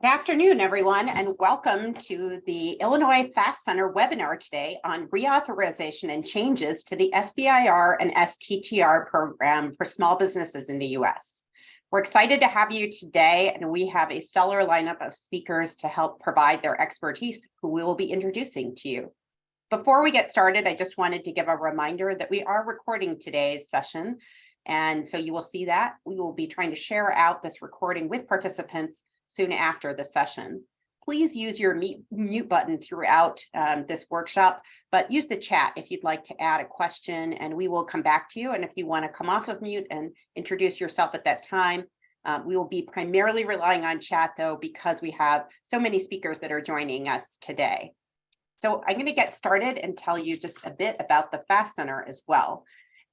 Good afternoon, everyone, and welcome to the Illinois FAST Center webinar today on reauthorization and changes to the SBIR and STTR program for small businesses in the U.S. We're excited to have you today, and we have a stellar lineup of speakers to help provide their expertise who we will be introducing to you. Before we get started, I just wanted to give a reminder that we are recording today's session, and so you will see that. We will be trying to share out this recording with participants soon after the session. Please use your mute button throughout um, this workshop, but use the chat if you'd like to add a question and we will come back to you. And if you want to come off of mute and introduce yourself at that time, um, we will be primarily relying on chat though, because we have so many speakers that are joining us today. So I'm going to get started and tell you just a bit about the FAST Center as well.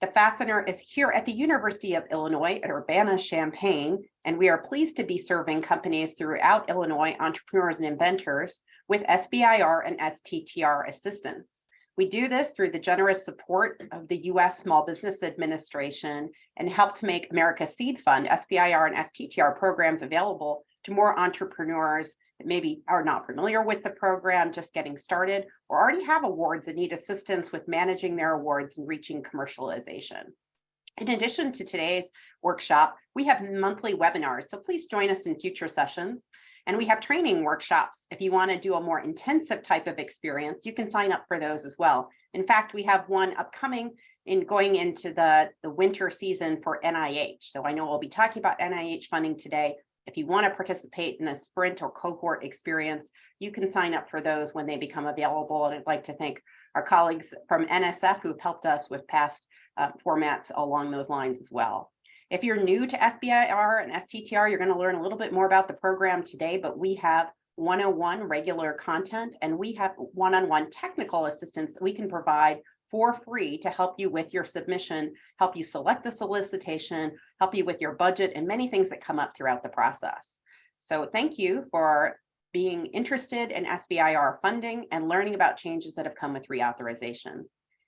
The FAST Center is here at the University of Illinois at Urbana-Champaign, and we are pleased to be serving companies throughout Illinois, entrepreneurs and inventors, with SBIR and STTR assistance. We do this through the generous support of the U.S. Small Business Administration and help to make America Seed Fund, SBIR and STTR programs available to more entrepreneurs that maybe are not familiar with the program, just getting started, or already have awards and need assistance with managing their awards and reaching commercialization. In addition to today's workshop, we have monthly webinars, so please join us in future sessions. And we have training workshops. If you want to do a more intensive type of experience, you can sign up for those as well. In fact, we have one upcoming in going into the, the winter season for NIH. So I know we'll be talking about NIH funding today, if you want to participate in a sprint or cohort experience, you can sign up for those when they become available. And I'd like to thank our colleagues from NSF who've helped us with past uh, formats along those lines as well. If you're new to SBIR and STTR, you're going to learn a little bit more about the program today, but we have 101 regular content and we have one-on-one -on -one technical assistance that we can provide for free to help you with your submission, help you select the solicitation, help you with your budget and many things that come up throughout the process. So thank you for being interested in SBIR funding and learning about changes that have come with reauthorization.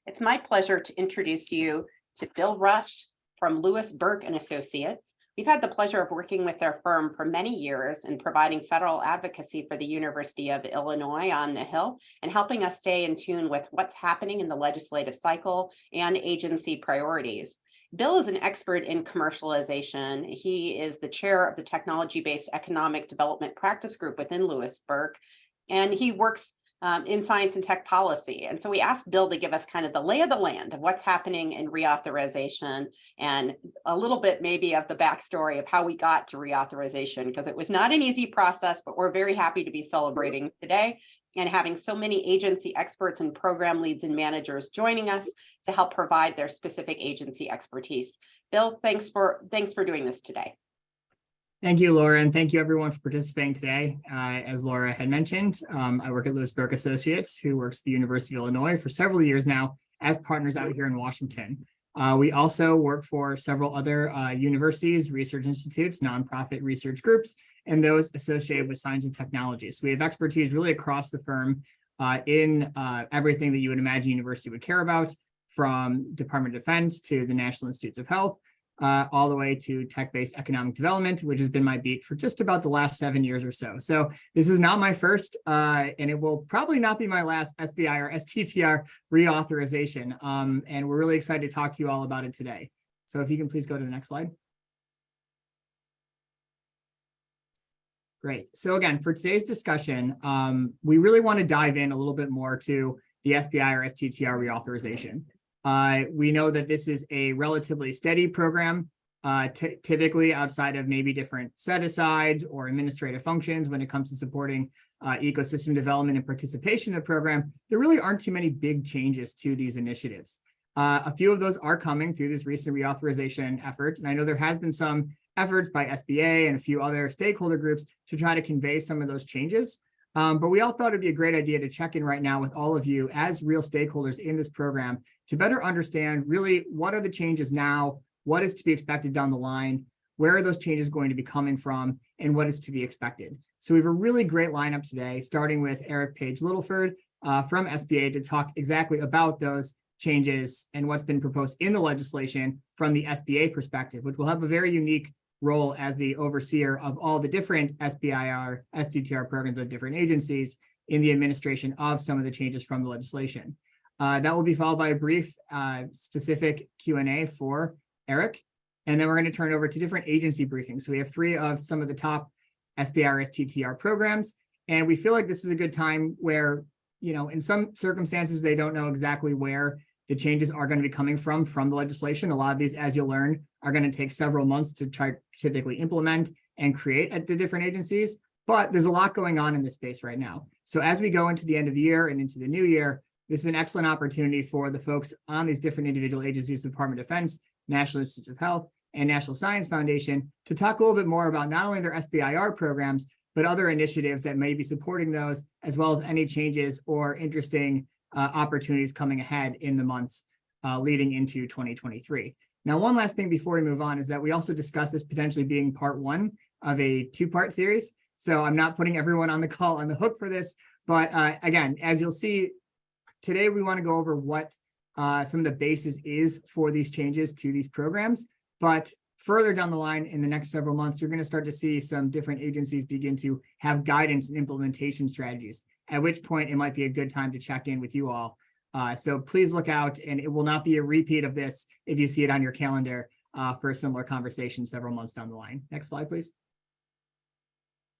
It's my pleasure to introduce you to Bill Rush from Lewis Burke and Associates. We've had the pleasure of working with their firm for many years and providing federal advocacy for the University of Illinois on the Hill and helping us stay in tune with what's happening in the legislative cycle and agency priorities. Bill is an expert in commercialization. He is the chair of the technology-based economic development practice group within Lewis Burke, and he works um, in science and tech policy. And so we asked Bill to give us kind of the lay of the land of what's happening in reauthorization and a little bit maybe of the backstory of how we got to reauthorization, because it was not an easy process, but we're very happy to be celebrating today and having so many agency experts and program leads and managers joining us to help provide their specific agency expertise. Bill, thanks for thanks for doing this today. Thank you, Laura, and thank you everyone for participating today. Uh, as Laura had mentioned, um, I work at Lewis Burke Associates, who works at the University of Illinois for several years now as partners out here in Washington. Uh, we also work for several other uh, universities, research institutes, nonprofit research groups, and those associated with science and technology. So we have expertise really across the firm uh, in uh, everything that you would imagine university would care about, from Department of Defense to the National Institutes of Health, uh, all the way to tech-based economic development, which has been my beat for just about the last seven years or so. So this is not my first, uh, and it will probably not be my last SBIR STTR reauthorization. Um, and we're really excited to talk to you all about it today. So if you can please go to the next slide. Great. So again, for today's discussion, um, we really want to dive in a little bit more to the SBIR STTR reauthorization. Uh, we know that this is a relatively steady program, uh, typically outside of maybe different set-asides or administrative functions when it comes to supporting uh, ecosystem development and participation in the program, there really aren't too many big changes to these initiatives. Uh, a few of those are coming through this recent reauthorization effort, and I know there has been some efforts by SBA and a few other stakeholder groups to try to convey some of those changes. Um, but we all thought it'd be a great idea to check in right now with all of you as real stakeholders in this program to better understand really what are the changes now, what is to be expected down the line, where are those changes going to be coming from, and what is to be expected. So we have a really great lineup today, starting with Eric Page Littleford uh, from SBA to talk exactly about those changes and what's been proposed in the legislation from the SBA perspective, which will have a very unique role as the overseer of all the different SBIR, STTR programs of different agencies in the administration of some of the changes from the legislation. Uh, that will be followed by a brief uh, specific Q&A for Eric. And then we're going to turn over to different agency briefings. So we have three of some of the top SBIR STTR programs. And we feel like this is a good time where, you know, in some circumstances, they don't know exactly where the changes are going to be coming from, from the legislation. A lot of these, as you'll learn, are going to take several months to try typically implement and create at the different agencies. But there's a lot going on in this space right now. So as we go into the end of the year and into the new year, this is an excellent opportunity for the folks on these different individual agencies, Department of Defense, National Institutes of Health, and National Science Foundation to talk a little bit more about not only their SBIR programs, but other initiatives that may be supporting those, as well as any changes or interesting uh, opportunities coming ahead in the months uh, leading into 2023. Now, one last thing before we move on is that we also discussed this potentially being part one of a two-part series. So I'm not putting everyone on the call on the hook for this, but uh, again, as you'll see, today we want to go over what uh, some of the basis is for these changes to these programs. But further down the line in the next several months, you're going to start to see some different agencies begin to have guidance and implementation strategies, at which point it might be a good time to check in with you all. Uh, so please look out and it will not be a repeat of this if you see it on your calendar uh, for a similar conversation several months down the line. Next slide, please.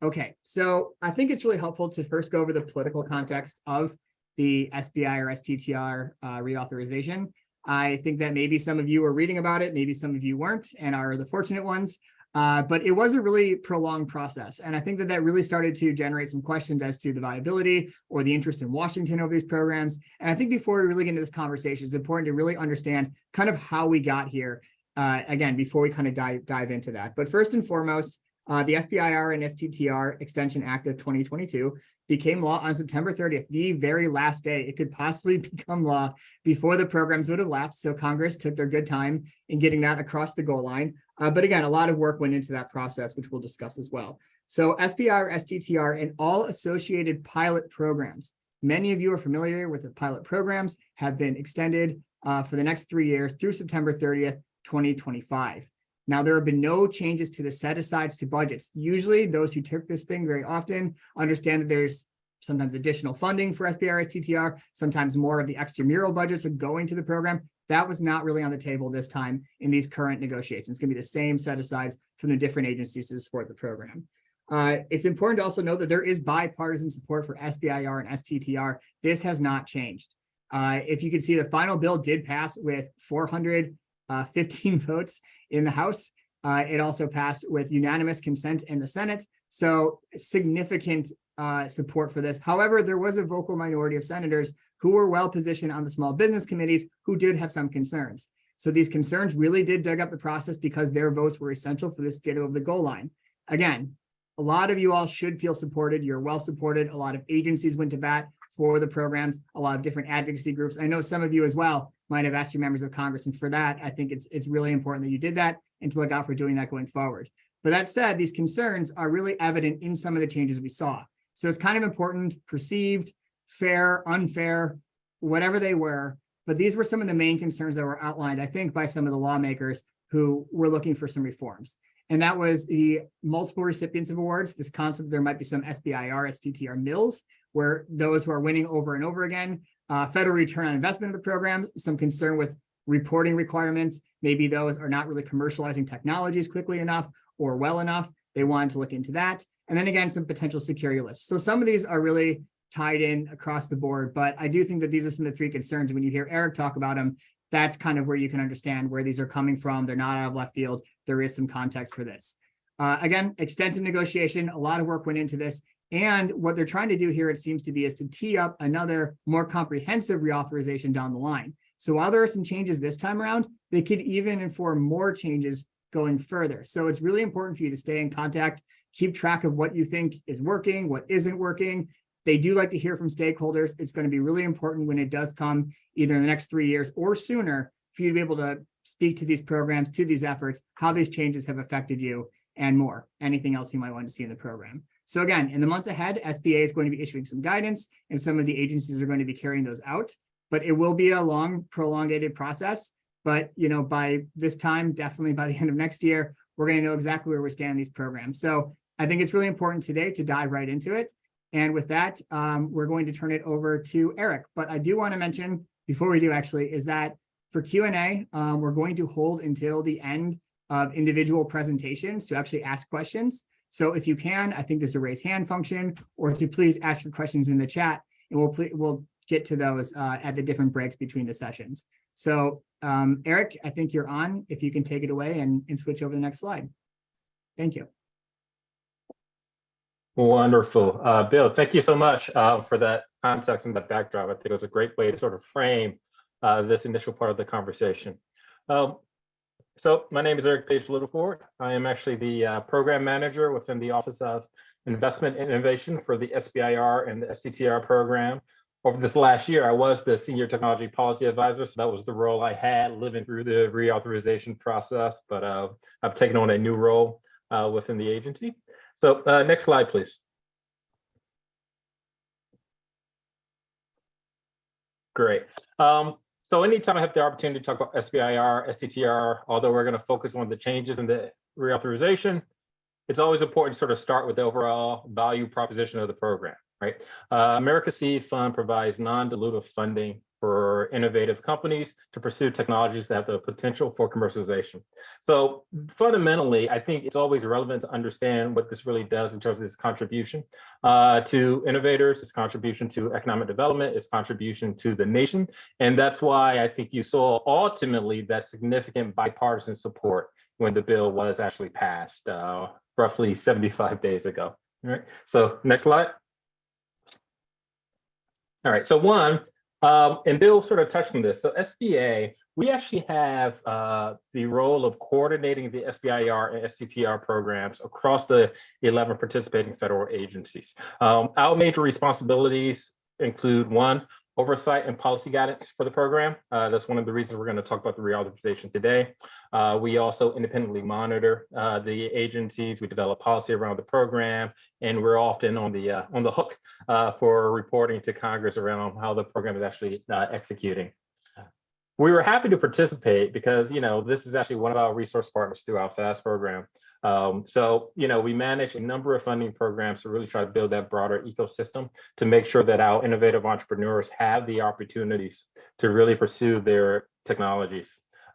Okay, so I think it's really helpful to first go over the political context of the SBIR STTR uh, reauthorization. I think that maybe some of you are reading about it, maybe some of you weren't and are the fortunate ones. Uh, but it was a really prolonged process. And I think that that really started to generate some questions as to the viability or the interest in Washington over these programs. And I think before we really get into this conversation, it's important to really understand kind of how we got here, uh, again, before we kind of dive, dive into that. But first and foremost, uh, the SBIR and STTR Extension Act of 2022 became law on September 30th, the very last day it could possibly become law before the programs would have lapsed. So Congress took their good time in getting that across the goal line. Uh, but again, a lot of work went into that process, which we'll discuss as well. So SBIR, STTR, and all associated pilot programs. Many of you are familiar with the pilot programs have been extended uh, for the next three years through September 30th, 2025. Now, there have been no changes to the set asides to budgets. Usually those who took this thing very often understand that there's sometimes additional funding for SBIR STTR, sometimes more of the extramural budgets are going to the program. That was not really on the table this time in these current negotiations. It's going to be the same set asides from the different agencies to support the program. Uh, it's important to also know that there is bipartisan support for SBIR and STTR. This has not changed. Uh, if you can see, the final bill did pass with 415 uh, votes in the House. Uh, it also passed with unanimous consent in the Senate. So significant uh, support for this. However, there was a vocal minority of senators who were well positioned on the small business committees who did have some concerns. So these concerns really did dig up the process because their votes were essential for this get over the goal line. Again, a lot of you all should feel supported. You're well supported. A lot of agencies went to bat for the programs, a lot of different advocacy groups. I know some of you as well might have asked your members of Congress. And for that, I think it's, it's really important that you did that and to look out for doing that going forward. But that said, these concerns are really evident in some of the changes we saw. So it's kind of important, perceived, fair, unfair, whatever they were. But these were some of the main concerns that were outlined, I think, by some of the lawmakers who were looking for some reforms. And that was the multiple recipients of awards, this concept there might be some SBIR, STTR mills, where those who are winning over and over again uh, federal return on investment of the programs, some concern with reporting requirements. Maybe those are not really commercializing technologies quickly enough or well enough. They wanted to look into that. And then again, some potential security lists. So some of these are really tied in across the board, but I do think that these are some of the three concerns. When you hear Eric talk about them, that's kind of where you can understand where these are coming from. They're not out of left field. There is some context for this. Uh, again, extensive negotiation, a lot of work went into this. And what they're trying to do here, it seems to be, is to tee up another more comprehensive reauthorization down the line. So while there are some changes this time around, they could even inform more changes going further. So it's really important for you to stay in contact, keep track of what you think is working, what isn't working. They do like to hear from stakeholders. It's going to be really important when it does come either in the next three years or sooner for you to be able to speak to these programs, to these efforts, how these changes have affected you and more, anything else you might want to see in the program. So again, in the months ahead, SBA is going to be issuing some guidance and some of the agencies are going to be carrying those out, but it will be a long prolongated process. But, you know, by this time, definitely by the end of next year, we're going to know exactly where we stand in these programs. So I think it's really important today to dive right into it. And with that, um, we're going to turn it over to Eric. But I do want to mention before we do actually is that for Q&A, um, we're going to hold until the end of individual presentations to actually ask questions. So if you can, I think there's a raise hand function or to please ask your questions in the chat and we'll, we'll get to those uh, at the different breaks between the sessions. So um, Eric, I think you're on if you can take it away and, and switch over the next slide. Thank you. Wonderful. Uh, Bill, thank you so much uh, for that context and that backdrop. I think it was a great way to sort of frame uh, this initial part of the conversation. Um, so my name is Eric Page Littleford. I am actually the uh, program manager within the Office of Investment and Innovation for the SBIR and the STTR program. Over this last year, I was the Senior Technology Policy Advisor, so that was the role I had living through the reauthorization process, but uh, I've taken on a new role uh, within the agency. So uh, next slide, please. Great. Um, so anytime I have the opportunity to talk about SBIR, STTR, although we're going to focus on the changes in the reauthorization, it's always important to sort of start with the overall value proposition of the program, right? Uh, America Seed Fund provides non-dilutive funding for innovative companies to pursue technologies that have the potential for commercialization. So fundamentally, I think it's always relevant to understand what this really does in terms of its contribution uh, to innovators, its contribution to economic development, its contribution to the nation. And that's why I think you saw ultimately that significant bipartisan support when the bill was actually passed uh, roughly 75 days ago. All right, so next slide. All right, so one, um, and Bill sort of touched on this. So SBA, we actually have uh, the role of coordinating the SBIR and STTR programs across the 11 participating federal agencies. Um, our major responsibilities include one, oversight and policy guidance for the program. Uh, that's one of the reasons we're going to talk about the reauthorization today. Uh, we also independently monitor uh, the agencies. We develop policy around the program, and we're often on the uh, on the hook uh, for reporting to Congress around how the program is actually uh, executing. We were happy to participate because you know this is actually one of our resource partners through our FAST program. Um, so, you know, we manage a number of funding programs to really try to build that broader ecosystem to make sure that our innovative entrepreneurs have the opportunities to really pursue their technologies.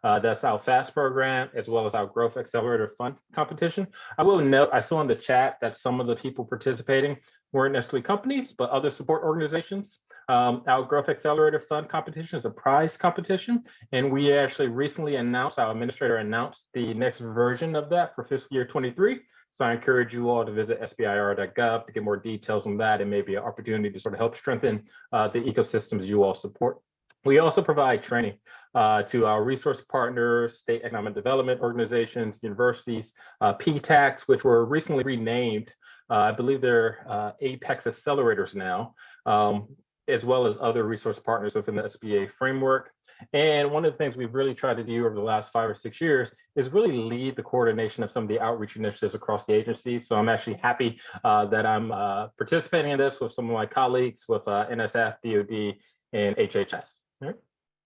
Uh, that's our FAST program, as well as our Growth Accelerator Fund competition. I will note, I saw in the chat that some of the people participating weren't necessarily companies, but other support organizations. Um, our Growth Accelerator Fund competition is a prize competition, and we actually recently announced, our administrator announced the next version of that for fiscal year 23. So I encourage you all to visit sbir.gov to get more details on that and maybe an opportunity to sort of help strengthen uh, the ecosystems you all support. We also provide training uh, to our resource partners, state economic development organizations, universities, uh, PTACs, which were recently renamed. Uh, I believe they're uh, Apex Accelerators now. Um, as well as other resource partners within the SBA framework. And one of the things we've really tried to do over the last five or six years is really lead the coordination of some of the outreach initiatives across the agency. So I'm actually happy uh, that I'm uh, participating in this with some of my colleagues with uh, NSF, DOD, and HHS. Right.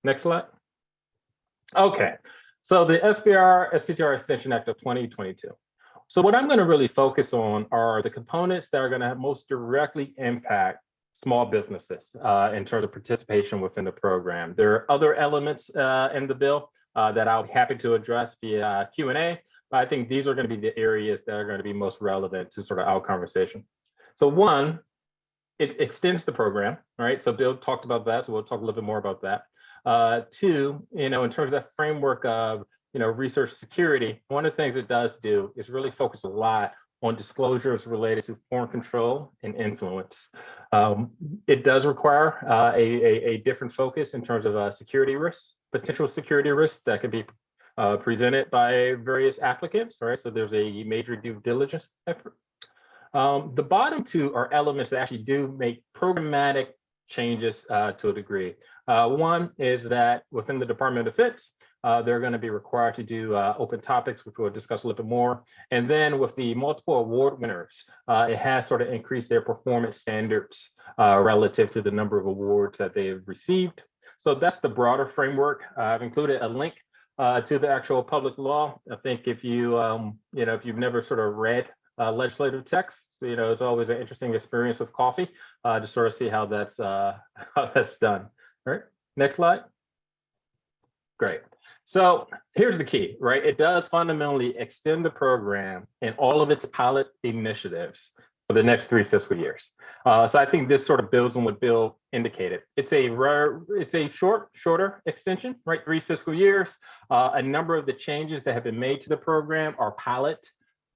Next slide. Okay, so the SBIR STTR Extension Act of 2022. So what I'm going to really focus on are the components that are going to most directly impact small businesses uh, in terms of participation within the program. There are other elements uh, in the bill uh, that I'll be happy to address via Q&A, but I think these are going to be the areas that are going to be most relevant to sort of our conversation. So one, it extends the program, right? So Bill talked about that, so we'll talk a little bit more about that. Uh, two, you know, in terms of that framework of, you know, research security, one of the things it does do is really focus a lot on disclosures related to foreign control and influence. Um, it does require uh, a, a, a, different focus in terms of uh, security risks, potential security risks that could be uh, presented by various applicants, right? So there's a major due diligence effort. Um, the bottom two are elements that actually do make programmatic changes uh, to a degree. Uh, one is that within the Department of Defense, uh, they're going to be required to do uh, open topics, which we'll discuss a little bit more. And then with the multiple award winners, uh, it has sort of increased their performance standards uh, relative to the number of awards that they have received. So that's the broader framework. I've included a link uh, to the actual public law. I think if you, um, you know, if you've never sort of read uh, legislative text, you know, it's always an interesting experience with coffee uh, to sort of see how that's uh, how that's done. All right, next slide. Great. So here's the key, right? It does fundamentally extend the program and all of its pilot initiatives for the next three fiscal years. Uh, so I think this sort of builds on what Bill indicated. It's a rare, it's a short, shorter extension, right? Three fiscal years. Uh, a number of the changes that have been made to the program are pilot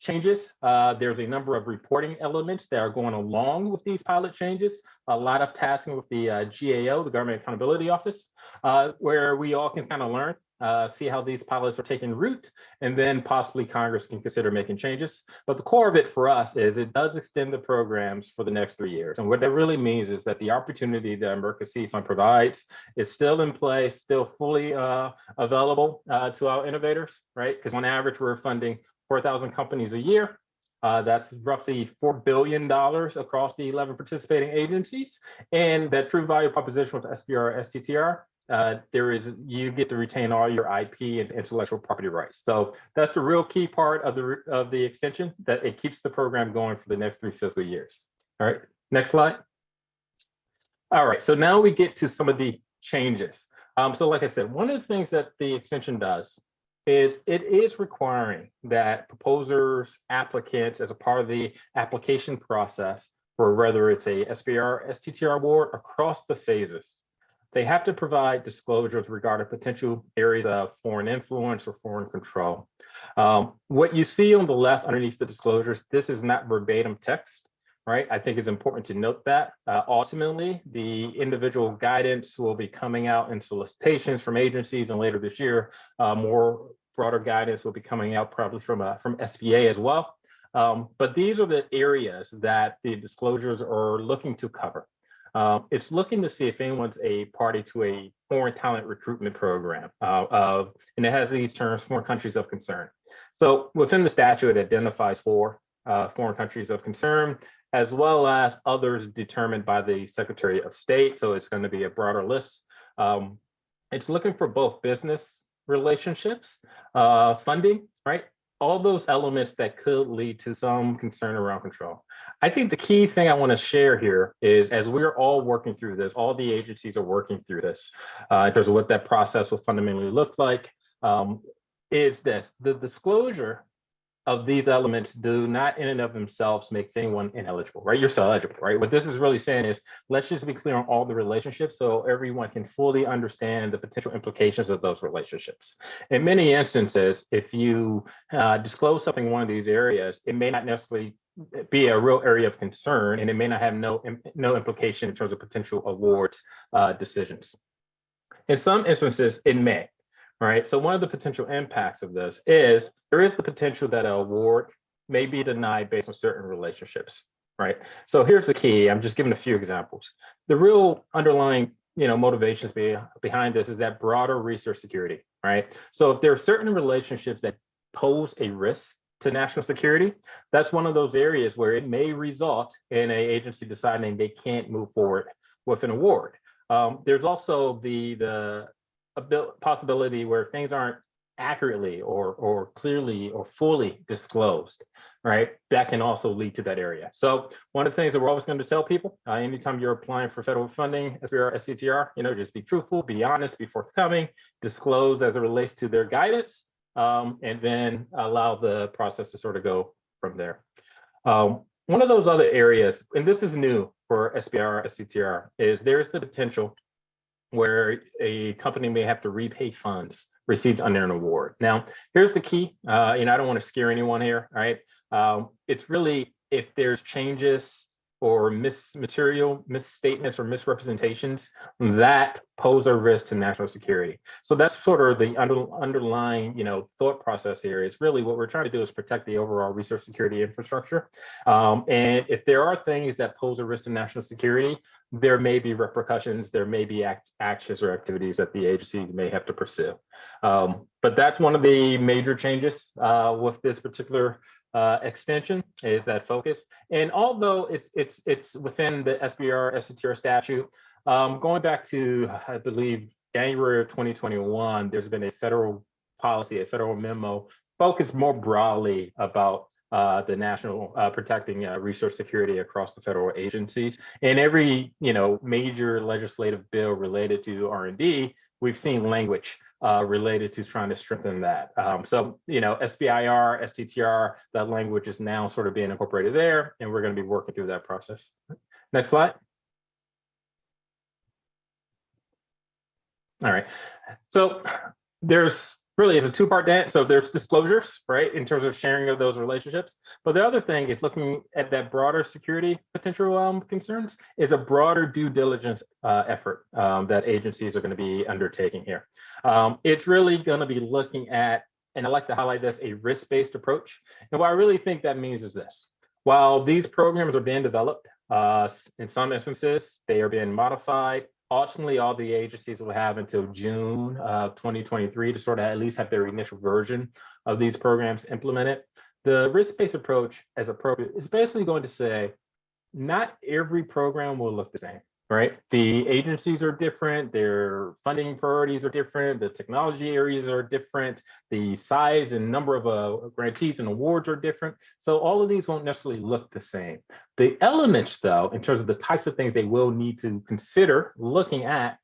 changes. Uh, there's a number of reporting elements that are going along with these pilot changes. A lot of tasking with the uh, GAO, the Government Accountability Office, uh, where we all can kind of learn uh, see how these pilots are taking root, and then possibly Congress can consider making changes. But the core of it for us is it does extend the programs for the next three years. And what that really means is that the opportunity that America Fund provides is still in place, still fully uh, available uh, to our innovators, right? Because on average, we're funding 4,000 companies a year. Uh, that's roughly $4 billion across the 11 participating agencies. And that true value proposition with SBIR, STTR uh, there is you get to retain all your IP and intellectual property rights. So that's the real key part of the of the extension that it keeps the program going for the next three fiscal years. All right, next slide. All right, so now we get to some of the changes. Um, so like I said, one of the things that the extension does is it is requiring that proposers, applicants, as a part of the application process, for whether it's a SBIR, STTR award across the phases, they have to provide disclosures regarding potential areas of foreign influence or foreign control. Um, what you see on the left underneath the disclosures, this is not verbatim text, right? I think it's important to note that. Uh, ultimately, the individual guidance will be coming out in solicitations from agencies and later this year, uh, more broader guidance will be coming out probably from, uh, from SBA as well. Um, but these are the areas that the disclosures are looking to cover. Uh, it's looking to see if anyone's a party to a foreign talent recruitment program uh, of, and it has these terms, foreign countries of concern. So within the statute, it identifies four uh, foreign countries of concern, as well as others determined by the Secretary of State. So it's going to be a broader list. Um, it's looking for both business relationships, uh, funding, right? All those elements that could lead to some concern around control. I think the key thing I want to share here is as we're all working through this, all the agencies are working through this uh, in terms of what that process will fundamentally look like, um, is this, the disclosure of these elements do not in and of themselves make anyone ineligible, right? You're still eligible, right? What this is really saying is, let's just be clear on all the relationships so everyone can fully understand the potential implications of those relationships. In many instances, if you uh, disclose something in one of these areas, it may not necessarily be a real area of concern and it may not have no, no implication in terms of potential award uh, decisions. In some instances, it may, right? So one of the potential impacts of this is there is the potential that an award may be denied based on certain relationships, right? So here's the key. I'm just giving a few examples. The real underlying you know, motivations be, behind this is that broader research security, right? So if there are certain relationships that pose a risk to national security, that's one of those areas where it may result in a agency deciding they can't move forward with an award. Um, there's also the the possibility where things aren't accurately or or clearly or fully disclosed, right? That can also lead to that area. So one of the things that we're always going to tell people, uh, anytime you're applying for federal funding, SBIR, STTR, you know, just be truthful, be honest, be forthcoming, disclose as it relates to their guidance, um, and then allow the process to sort of go from there. Um, one of those other areas, and this is new for SBIR, STTR, is there's the potential where a company may have to repay funds received under an award. Now, here's the key, uh, and I don't want to scare anyone here, right? Um, it's really if there's changes or mismaterial, misstatements or misrepresentations that pose a risk to national security. So that's sort of the under, underlying, you know, thought process here is really what we're trying to do is protect the overall research security infrastructure. Um, and if there are things that pose a risk to national security, there may be repercussions, there may be act, actions or activities that the agencies may have to pursue. Um, but that's one of the major changes uh, with this particular uh, extension is that focus. And although it's it's it's within the SBIR STTR statute, um, going back to I believe January of 2021, there's been a federal policy, a federal memo, focused more broadly about uh, the national uh, protecting uh, resource security across the federal agencies. And every you know major legislative bill related to R&D, we've seen language uh, related to trying to strengthen that. Um, so, you know, SBIR, STTR, that language is now sort of being incorporated there, and we're going to be working through that process. Next slide. All right. So there's really is a two-part dance. So there's disclosures, right, in terms of sharing of those relationships. But the other thing is looking at that broader security potential um, concerns is a broader due diligence uh, effort um, that agencies are going to be undertaking here. Um, it's really going to be looking at, and I like to highlight this, a risk-based approach. And what I really think that means is this. While these programs are being developed, uh, in some instances, they are being modified, ultimately all the agencies will have until June of 2023 to sort of at least have their initial version of these programs implemented. The risk-based approach as appropriate is basically going to say, not every program will look the same, right? The agencies are different, their funding priorities are different, the technology areas are different, the size and number of uh, grantees and awards are different. So all of these won't necessarily look the same. The elements, though, in terms of the types of things they will need to consider looking at,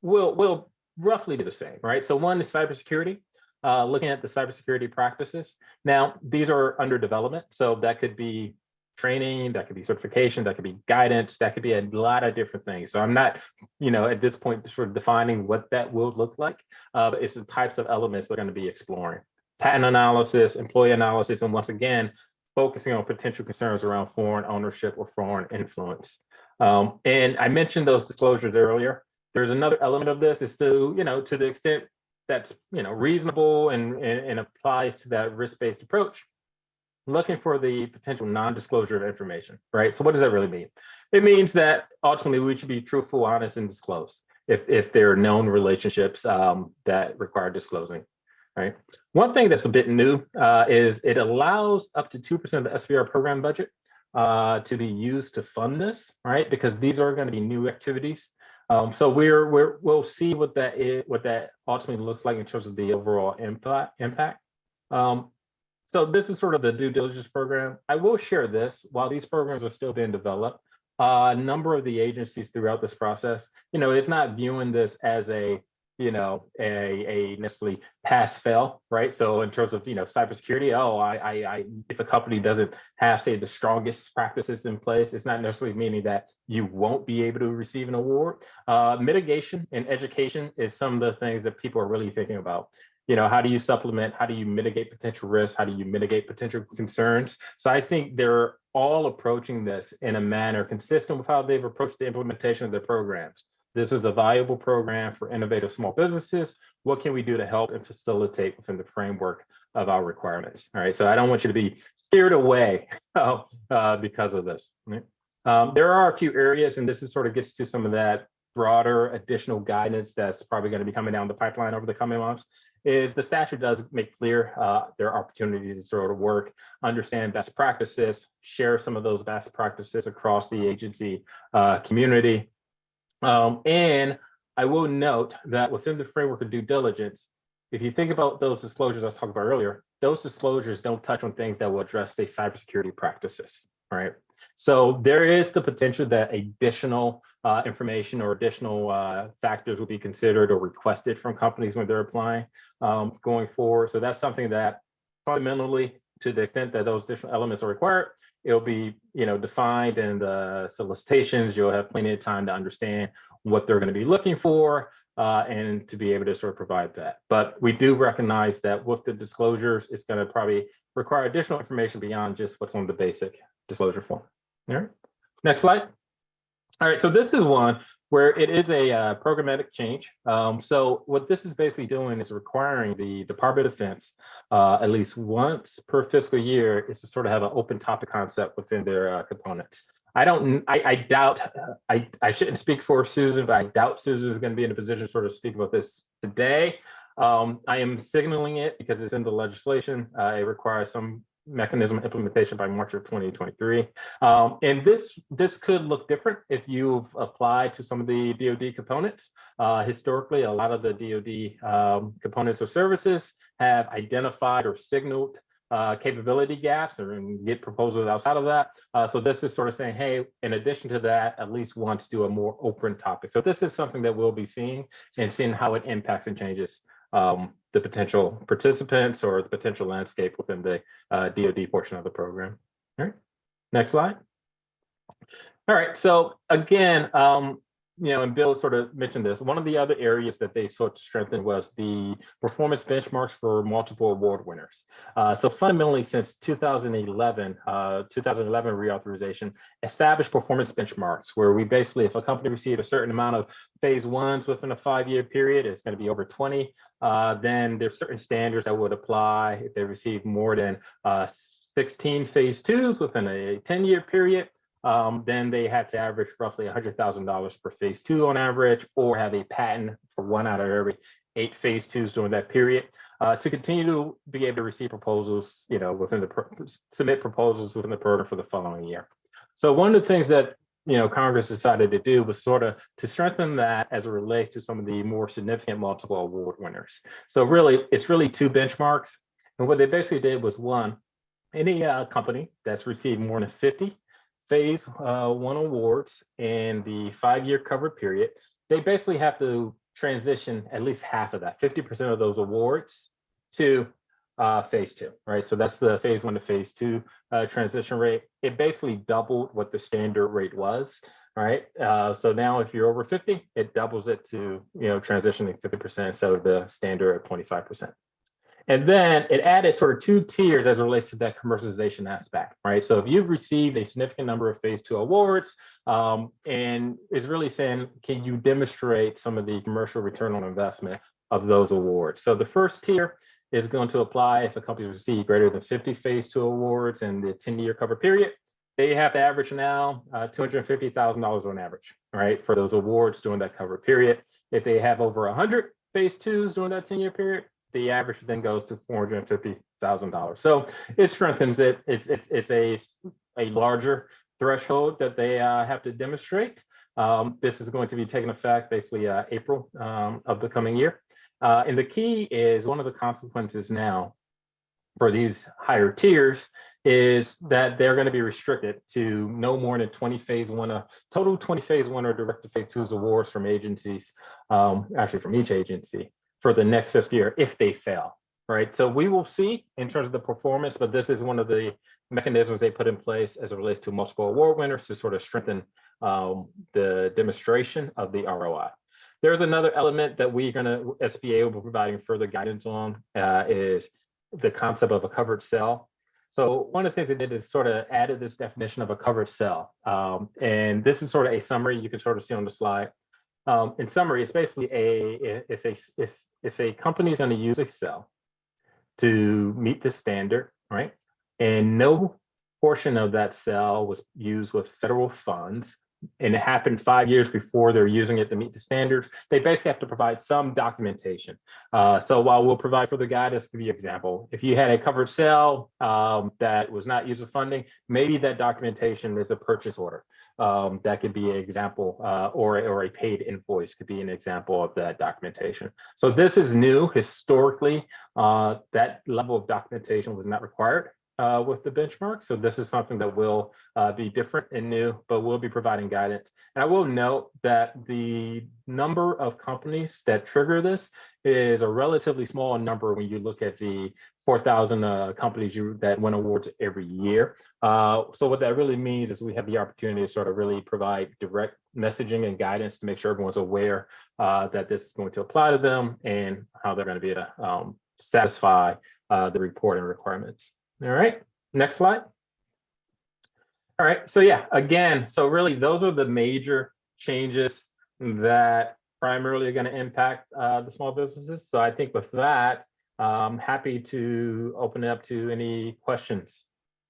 will will roughly be the same, right? So one is cybersecurity, uh, looking at the cybersecurity practices. Now, these are under development, so that could be training, that could be certification, that could be guidance, that could be a lot of different things. So I'm not, you know, at this point sort of defining what that will look like, uh, but it's the types of elements they're going to be exploring. Patent analysis, employee analysis, and once again, focusing on potential concerns around foreign ownership or foreign influence. Um, and I mentioned those disclosures earlier. There's another element of this is to, you know, to the extent that's, you know, reasonable and, and, and applies to that risk-based approach, looking for the potential non-disclosure of information, right? So what does that really mean? It means that ultimately we should be truthful, honest, and disclose if, if there are known relationships um, that require disclosing right? One thing that's a bit new uh, is it allows up to 2% of the SBIR program budget uh, to be used to fund this, right? Because these are going to be new activities. Um, so we're, we're, we'll see what that is, what that ultimately looks like in terms of the overall impact. impact. Um, so this is sort of the due diligence program. I will share this while these programs are still being developed. Uh, a number of the agencies throughout this process, you know, it's not viewing this as a you know, a, a necessarily pass fail, right? So in terms of, you know, cybersecurity, oh, I, I, I, if a company doesn't have, say, the strongest practices in place, it's not necessarily meaning that you won't be able to receive an award. Uh, mitigation and education is some of the things that people are really thinking about. You know, how do you supplement? How do you mitigate potential risks? How do you mitigate potential concerns? So I think they're all approaching this in a manner consistent with how they've approached the implementation of their programs. This is a valuable program for innovative small businesses. What can we do to help and facilitate within the framework of our requirements? All right, so I don't want you to be steered away uh, because of this. Um, there are a few areas, and this is sort of gets to some of that broader additional guidance that's probably going to be coming down the pipeline over the coming months is the statute does make clear uh, there are opportunities to sort of work, understand best practices, share some of those best practices across the agency uh, community, um, and I will note that within the framework of due diligence, if you think about those disclosures I talked about earlier, those disclosures don't touch on things that will address, say, cybersecurity practices, right? So there is the potential that additional uh, information or additional uh, factors will be considered or requested from companies when they're applying um, going forward. So that's something that fundamentally, to the extent that those additional elements are required, it'll be you know defined in the solicitations. You'll have plenty of time to understand what they're going to be looking for uh, and to be able to sort of provide that. But we do recognize that with the disclosures it's going to probably require additional information beyond just what's on the basic disclosure form right next slide all right so this is one where it is a uh, programmatic change. Um, so what this is basically doing is requiring the Department of Defense uh, at least once per fiscal year is to sort of have an open topic concept within their uh, components. I don't, I, I doubt, I, I shouldn't speak for Susan, but I doubt Susan is going to be in a position to sort of speak about this today. Um, I am signaling it because it's in the legislation. Uh, it requires some mechanism implementation by March of 2023. Um, and this this could look different if you've applied to some of the DoD components. Uh, historically, a lot of the DoD um, components or services have identified or signaled uh, capability gaps or get proposals outside of that. Uh, so this is sort of saying, hey, in addition to that, at least want to do a more open topic. So this is something that we'll be seeing and seeing how it impacts and changes um, the potential participants or the potential landscape within the uh, DoD portion of the program. All right, next slide. All right, so again, um, you know, and Bill sort of mentioned this, one of the other areas that they sought to strengthen was the performance benchmarks for multiple award winners. Uh, so fundamentally, since 2011, uh, 2011 reauthorization established performance benchmarks where we basically, if a company received a certain amount of phase ones within a five-year period, it's going to be over 20. Uh, then there's certain standards that would apply if they receive more than uh, 16 phase twos within a 10-year period um, then they had to average roughly $100,000 per phase two on average, or have a patent for one out of every eight phase twos during that period. Uh, to continue to be able to receive proposals, you know, within the submit proposals within the program for the following year. So one of the things that you know Congress decided to do was sort of to strengthen that as it relates to some of the more significant multiple award winners. So really, it's really two benchmarks, and what they basically did was one, any uh, company that's received more than 50 phase uh, one awards in the five-year covered period, they basically have to transition at least half of that, 50% of those awards to uh, phase two, right? So that's the phase one to phase two uh, transition rate. It basically doubled what the standard rate was, right? Uh, so now if you're over 50, it doubles it to, you know, transitioning 50% instead of the standard of 25%. And then it added sort of two tiers as it relates to that commercialization aspect, right? So if you've received a significant number of phase two awards, um, and it's really saying, can you demonstrate some of the commercial return on investment of those awards? So the first tier is going to apply if a company received greater than 50 phase two awards in the 10 year cover period. They have to average now uh, $250,000 on average, right, for those awards during that cover period. If they have over 100 phase twos during that 10 year period, the average then goes to four hundred fifty thousand dollars. So it strengthens it. It's it's it's a a larger threshold that they uh, have to demonstrate. Um, this is going to be taking effect basically uh, April um, of the coming year. Uh, and the key is one of the consequences now for these higher tiers is that they're going to be restricted to no more than 20 phase one, uh, total 20 phase one or direct to phase two awards from agencies, um, actually from each agency for the next fiscal year if they fail, right? So we will see in terms of the performance, but this is one of the mechanisms they put in place as it relates to multiple award winners to sort of strengthen um, the demonstration of the ROI. There's another element that we're going to, SBA will be providing further guidance on uh, is the concept of a covered cell. So one of the things they did is sort of added this definition of a covered cell. Um, and this is sort of a summary you can sort of see on the slide. Um, in summary, it's basically a if a if if a company is going to use a cell to meet the standard, right, and no portion of that cell was used with federal funds, and it happened five years before they're using it to meet the standards, they basically have to provide some documentation. Uh, so while we'll provide further guidance, to you example, if you had a covered sale um, that was not with funding, maybe that documentation is a purchase order um, that could be an example uh, or, or a paid invoice could be an example of that documentation. So this is new historically, uh, that level of documentation was not required uh, with the benchmark. So this is something that will uh, be different and new, but we'll be providing guidance. And I will note that the number of companies that trigger this is a relatively small number when you look at the 4,000 uh, companies you, that win awards every year. Uh, so what that really means is we have the opportunity to sort of really provide direct messaging and guidance to make sure everyone's aware uh, that this is going to apply to them and how they're going to be able to um, satisfy uh, the reporting requirements. All right, next slide. All right, so yeah, again, so really those are the major changes that primarily are going to impact uh, the small businesses. So I think with that, I'm happy to open it up to any questions.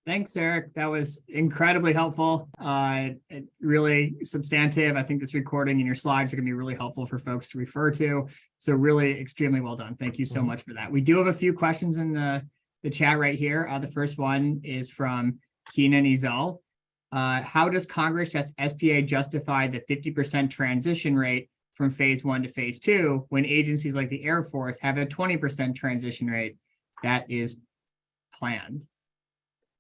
Thanks, Eric. That was incredibly helpful. Uh, really substantive. I think this recording and your slides are going to be really helpful for folks to refer to. So really extremely well done. Thank you so mm -hmm. much for that. We do have a few questions in the the chat right here. Uh, the first one is from Keenan Izal. Uh, how does Congress just SBA justify the fifty percent transition rate from phase one to phase two when agencies like the Air Force have a twenty percent transition rate that is planned?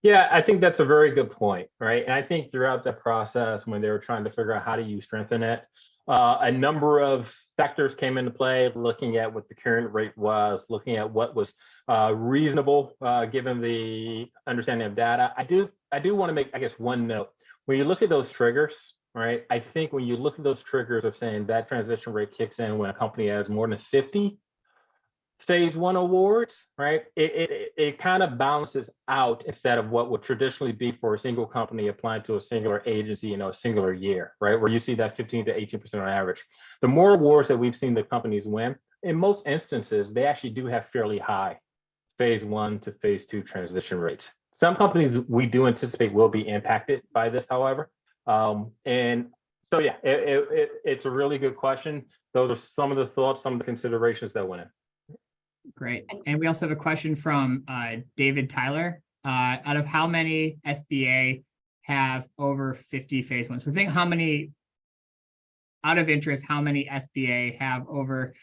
Yeah, I think that's a very good point, right? And I think throughout the process, when they were trying to figure out how do you strengthen it, uh, a number of factors came into play, looking at what the current rate was, looking at what was uh, reasonable uh, given the understanding of data. I do, I do want to make, I guess, one note. When you look at those triggers, right? I think when you look at those triggers of saying that transition rate kicks in when a company has more than 50 phase one awards, right? It, it, it- kind of balances out instead of what would traditionally be for a single company applying to a singular agency in a singular year, right? Where you see that 15 to 18% on average. The more awards that we've seen the companies win, in most instances, they actually do have fairly high phase one to phase two transition rates. Some companies we do anticipate will be impacted by this, however. Um, and so, yeah, it, it, it's a really good question. Those are some of the thoughts, some of the considerations that went in. Great. And we also have a question from uh, David Tyler. Uh, out of how many SBA have over 50 phase one? So think how many out of interest, how many SBA have over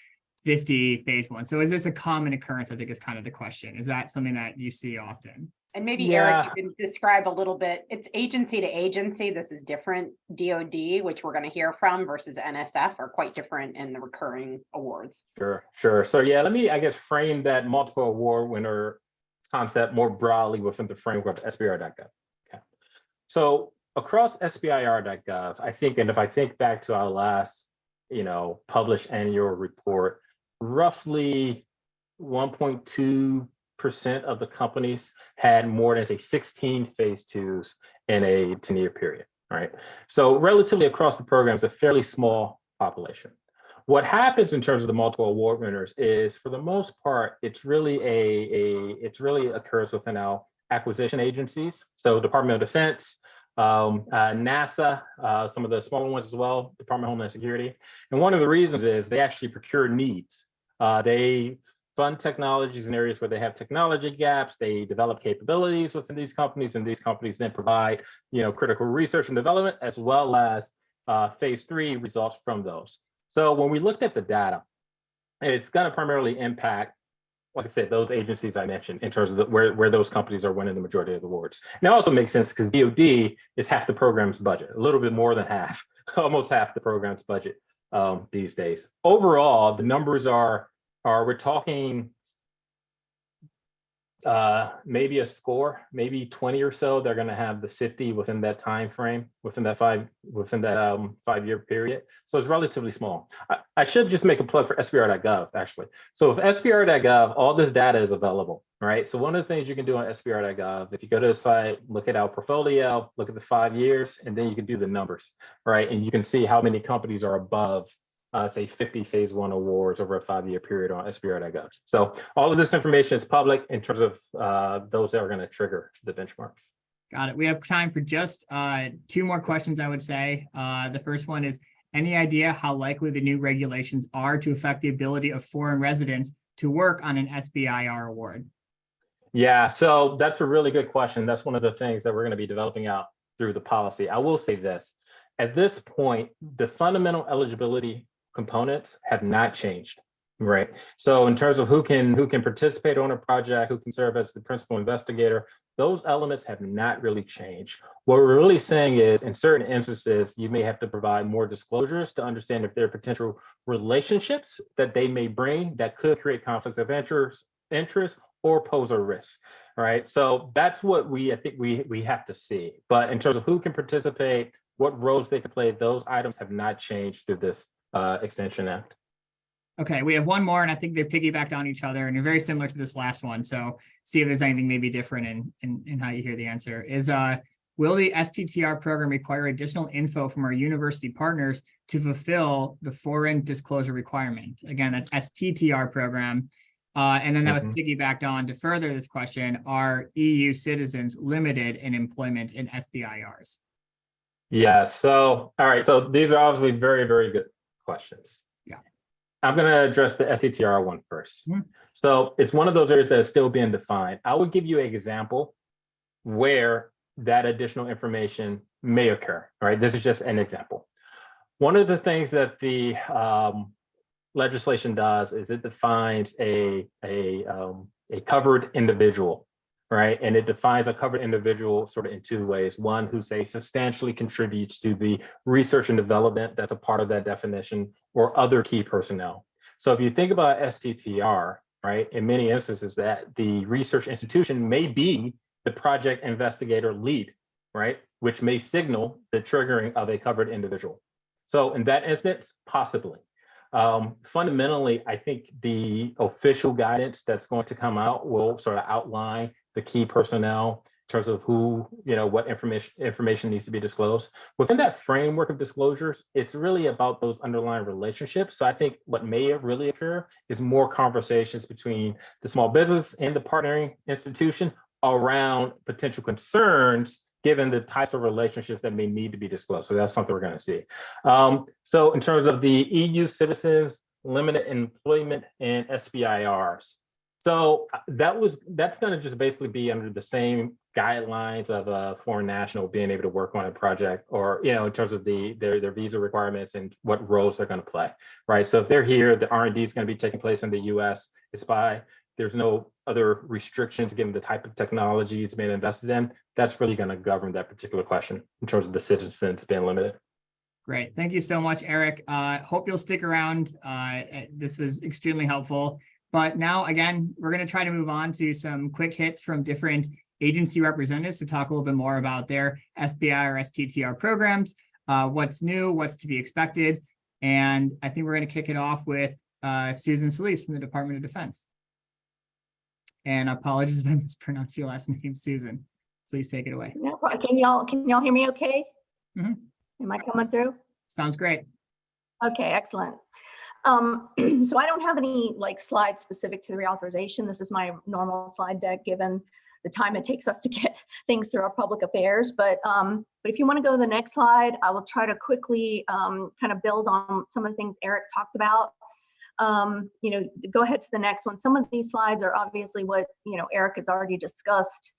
50 phase one? So is this a common occurrence? I think is kind of the question. Is that something that you see often? And maybe Eric, you can describe a little bit, it's agency to agency, this is different. DOD, which we're gonna hear from versus NSF are quite different in the recurring awards. Sure, sure. So yeah, let me, I guess, frame that multiple award winner concept more broadly within the framework of SBIR.gov. Okay. So across SBIR.gov, I think, and if I think back to our last, you know, published annual report, roughly 1.2 percent of the companies had more than say 16 phase twos in a 10-year period, right? So relatively across the programs, a fairly small population. What happens in terms of the multiple award winners is, for the most part, it's really a, a it's really occurs within our acquisition agencies. So Department of Defense, um, uh, NASA, uh, some of the smaller ones as well, Department of Homeland Security. And one of the reasons is they actually procure needs. Uh, they fund technologies in areas where they have technology gaps. They develop capabilities within these companies, and these companies then provide, you know, critical research and development as well as uh, phase three results from those. So when we looked at the data, it's going to primarily impact, like I said, those agencies I mentioned in terms of the, where, where those companies are winning the majority of the awards. Now, also makes sense because DoD is half the program's budget, a little bit more than half, almost half the program's budget um, these days. Overall, the numbers are, are we're talking uh maybe a score maybe 20 or so they're going to have the 50 within that time frame within that five within that um five year period? So it's relatively small. I, I should just make a plug for SBIR.gov actually. So if SBIR.gov all this data is available right? So one of the things you can do on SBIR.gov if you go to the site look at our portfolio look at the five years and then you can do the numbers right? And you can see how many companies are above uh, say 50 phase one awards over a five-year period on SBIR.gov. So all of this information is public in terms of uh, those that are going to trigger the benchmarks. Got it. We have time for just uh, two more questions, I would say. Uh, the first one is, any idea how likely the new regulations are to affect the ability of foreign residents to work on an SBIR award? Yeah, so that's a really good question. That's one of the things that we're going to be developing out through the policy. I will say this. At this point, the fundamental eligibility components have not changed, right? So in terms of who can who can participate on a project, who can serve as the principal investigator, those elements have not really changed. What we're really saying is in certain instances, you may have to provide more disclosures to understand if there are potential relationships that they may bring that could create conflicts of interest, interest or pose a risk, right? So that's what we, I think we, we have to see. But in terms of who can participate, what roles they can play, those items have not changed through this uh, Extension Act. Okay, we have one more, and I think they're piggybacked on each other, and they're very similar to this last one. So see if there's anything maybe different in, in, in how you hear the answer. Is uh, will the STTR program require additional info from our university partners to fulfill the foreign disclosure requirement? Again, that's STTR program. Uh, and then that was Mhm. piggybacked on to further this question, are EU citizens limited in employment in SBIRs? Yeah, so, all right, so these are obviously very, very good questions. Yeah. I'm going to address the STTR one first. Hmm. So it's one of those areas that is still being defined. I would give you an example where that additional information may occur. All right, this is just an example. One of the things that the um, legislation does is it defines a a um, a covered individual, right? And it defines a covered individual sort of in two ways. One who say substantially contributes to the research and development that's a part of that definition, or other key personnel. So if you think about STTR, right, in many instances that the research institution may be the project investigator lead, right, which may signal the triggering of a covered individual. So in that instance, possibly. Um, fundamentally, I think the official guidance that's going to come out will sort of outline the key personnel in terms of who, you know, what information information needs to be disclosed. Within that framework of disclosures, it's really about those underlying relationships. So I think what may really occur is more conversations between the small business and the partnering institution around potential concerns given the types of relationships that may need to be disclosed. So that's something we're going to see. Um, so in terms of the EU citizens, limited employment and SBIRs. So uh, that was that's going to just basically be under the same guidelines of a foreign national being able to work on a project or you know in terms of the their their visa requirements and what roles they're going to play right so if they're here the r&d is going to be taking place in the us it's by there's no other restrictions given the type of technology it's being invested in, that's really going to govern that particular question in terms of the citizens being limited. Great. Thank you so much, Eric. Uh, hope you'll stick around. Uh, this was extremely helpful. But now, again, we're going to try to move on to some quick hits from different agency representatives to talk a little bit more about their SBI or STTR programs, uh, what's new, what's to be expected. And I think we're going to kick it off with uh, Susan Solis from the Department of Defense. And apologies if I mispronounced your last name, Susan. Please take it away. No, Can y'all, can y'all hear me okay? Mhm. Am I coming through? Sounds great. Okay, excellent. Um, so I don't have any like slides specific to the reauthorization. This is my normal slide deck, given the time it takes us to get things through our public affairs. But, um, but if you want to go to the next slide, I will try to quickly, um, kind of build on some of the things Eric talked about. Um, you know, go ahead to the next one. Some of these slides are obviously what, you know, Eric has already discussed.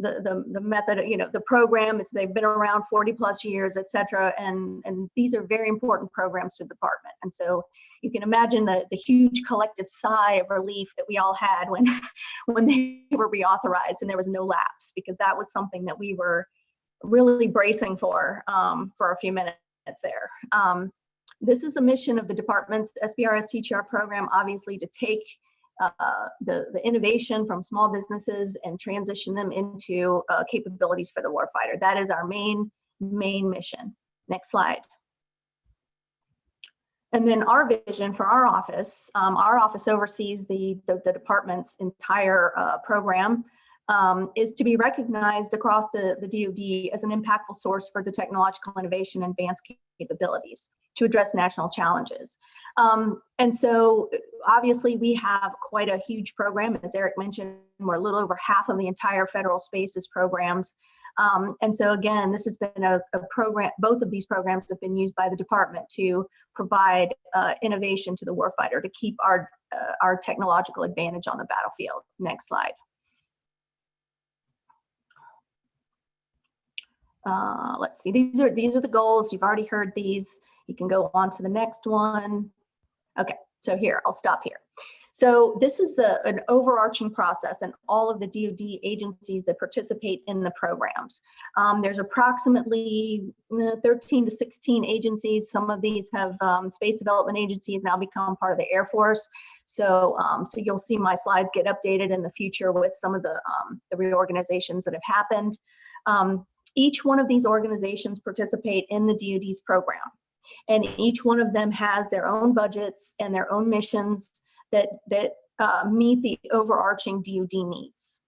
The, the, the method, you know, the program, it's, they've been around 40 plus years, et cetera. And, and these are very important programs to the department. And so you can imagine the, the huge collective sigh of relief that we all had when, when they were reauthorized and there was no lapse, because that was something that we were really bracing for, um, for a few minutes there. Um, this is the mission of the department's SBIR STTR program, obviously to take uh, the, the innovation from small businesses and transition them into uh, capabilities for the warfighter. That is our main, main mission. Next slide. And then our vision for our office, um, our office oversees the, the, the department's entire uh, program, um, is to be recognized across the, the DoD as an impactful source for the technological innovation and advanced capabilities to address national challenges. Um, and so obviously we have quite a huge program. As Eric mentioned, we're a little over half of the entire federal spaces programs. Um, and so again, this has been a, a, program, both of these programs have been used by the department to provide uh, innovation to the warfighter to keep our, uh, our technological advantage on the battlefield. Next slide. Uh, let's see, these are, these are the goals. You've already heard these. You can go on to the next one. Okay, so here, I'll stop here. So this is a, an overarching process and all of the DoD agencies that participate in the programs. Um, there's approximately uh, 13 to 16 agencies. Some of these have um, space development agencies now become part of the Air Force. So, um, so you'll see my slides get updated in the future with some of the, um, the reorganizations that have happened. Each one of these organizations participate in the DoD's program. And each one of them has their own budgets and their own missions that, that uh, meet the overarching DoD needs.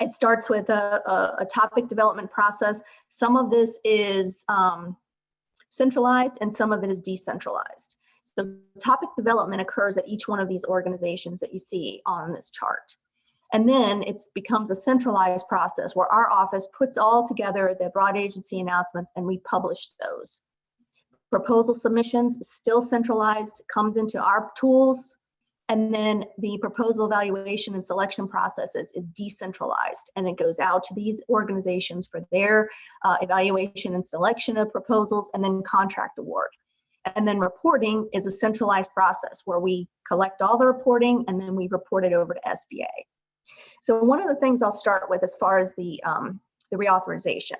It starts with a, a, a, topic development process. Some of this is um, centralized and some of it is decentralized. So topic development occurs at each one of these organizations that you see on this chart. And then it becomes a centralized process where our office puts all together the broad agency announcements and we publish those. proposal submissions still centralized, comes into our tools. And then the proposal evaluation and selection processes is decentralized and it goes out to these organizations for their uh, evaluation and selection of proposals and then contract award. And then reporting is a centralized process where we collect all the reporting and then we report it over to SBA. So one of the things I'll start with as far as the, um, the reauthorization.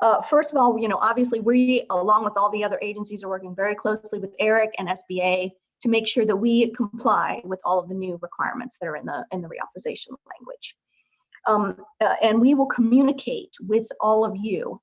Uh, first of all, you know, obviously we, along with all the other agencies, are working very closely with Eric and SBA to make sure that we comply with all of the new requirements that are in the in the reauthorization language. Um, uh, and we will communicate with all of you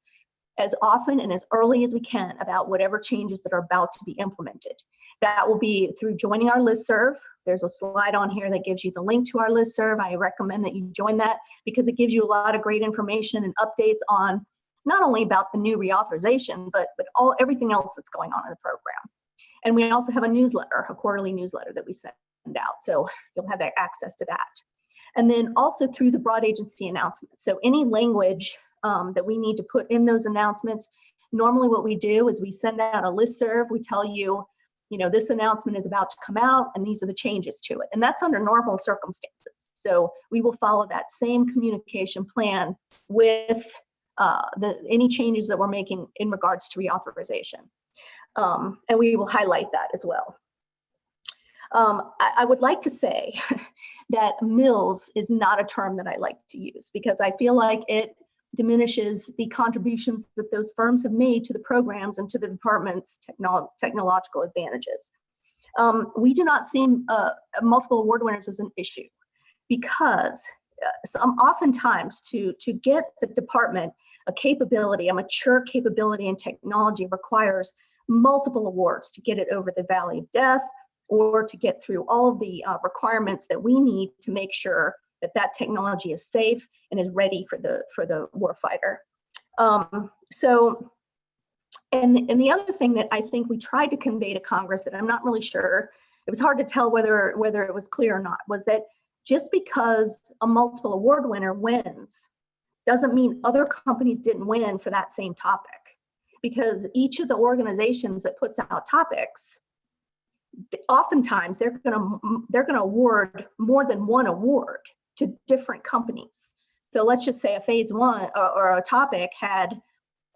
as often and as early as we can about whatever changes that are about to be implemented. That will be through joining our listserv. There's a slide on here that gives you the link to our listserv. I recommend that you join that because it gives you a lot of great information and updates on not only about the new reauthorization, but, but all everything else that's going on in the program. And we also have a newsletter, a quarterly newsletter that we send out. So you'll have access to that. And then also through the broad agency announcement. So any language um, that we need to put in those announcements, normally what we do is we send out a list serve. We tell you, you know, this announcement is about to come out and these are the changes to it. And that's under normal circumstances. So we will follow that same communication plan with uh, the any changes that we're making in regards to reauthorization. Um, and we will highlight that as well. Um, I, I, would like to say that mills is not a term that I like to use because I feel like it diminishes the contributions that those firms have made to the programs and to the department's technolo technological advantages. Um, we do not see uh, multiple award winners as an issue because uh, some oftentimes to to get the department a capability, a mature capability and technology requires multiple awards to get it over the valley of death or to get through all of the uh, requirements that we need to make sure that that technology is safe and is ready for the for the warfighter. Um, so, and, and the other thing that I think we tried to convey to Congress that I'm not really sure, it was hard to tell whether whether it was clear or not, was that just because a multiple award winner wins doesn't mean other companies didn't win for that same topic because each of the organizations that puts out topics oftentimes they're going to they're going to award more than one award to different companies. So let's just say a phase one or, or a topic had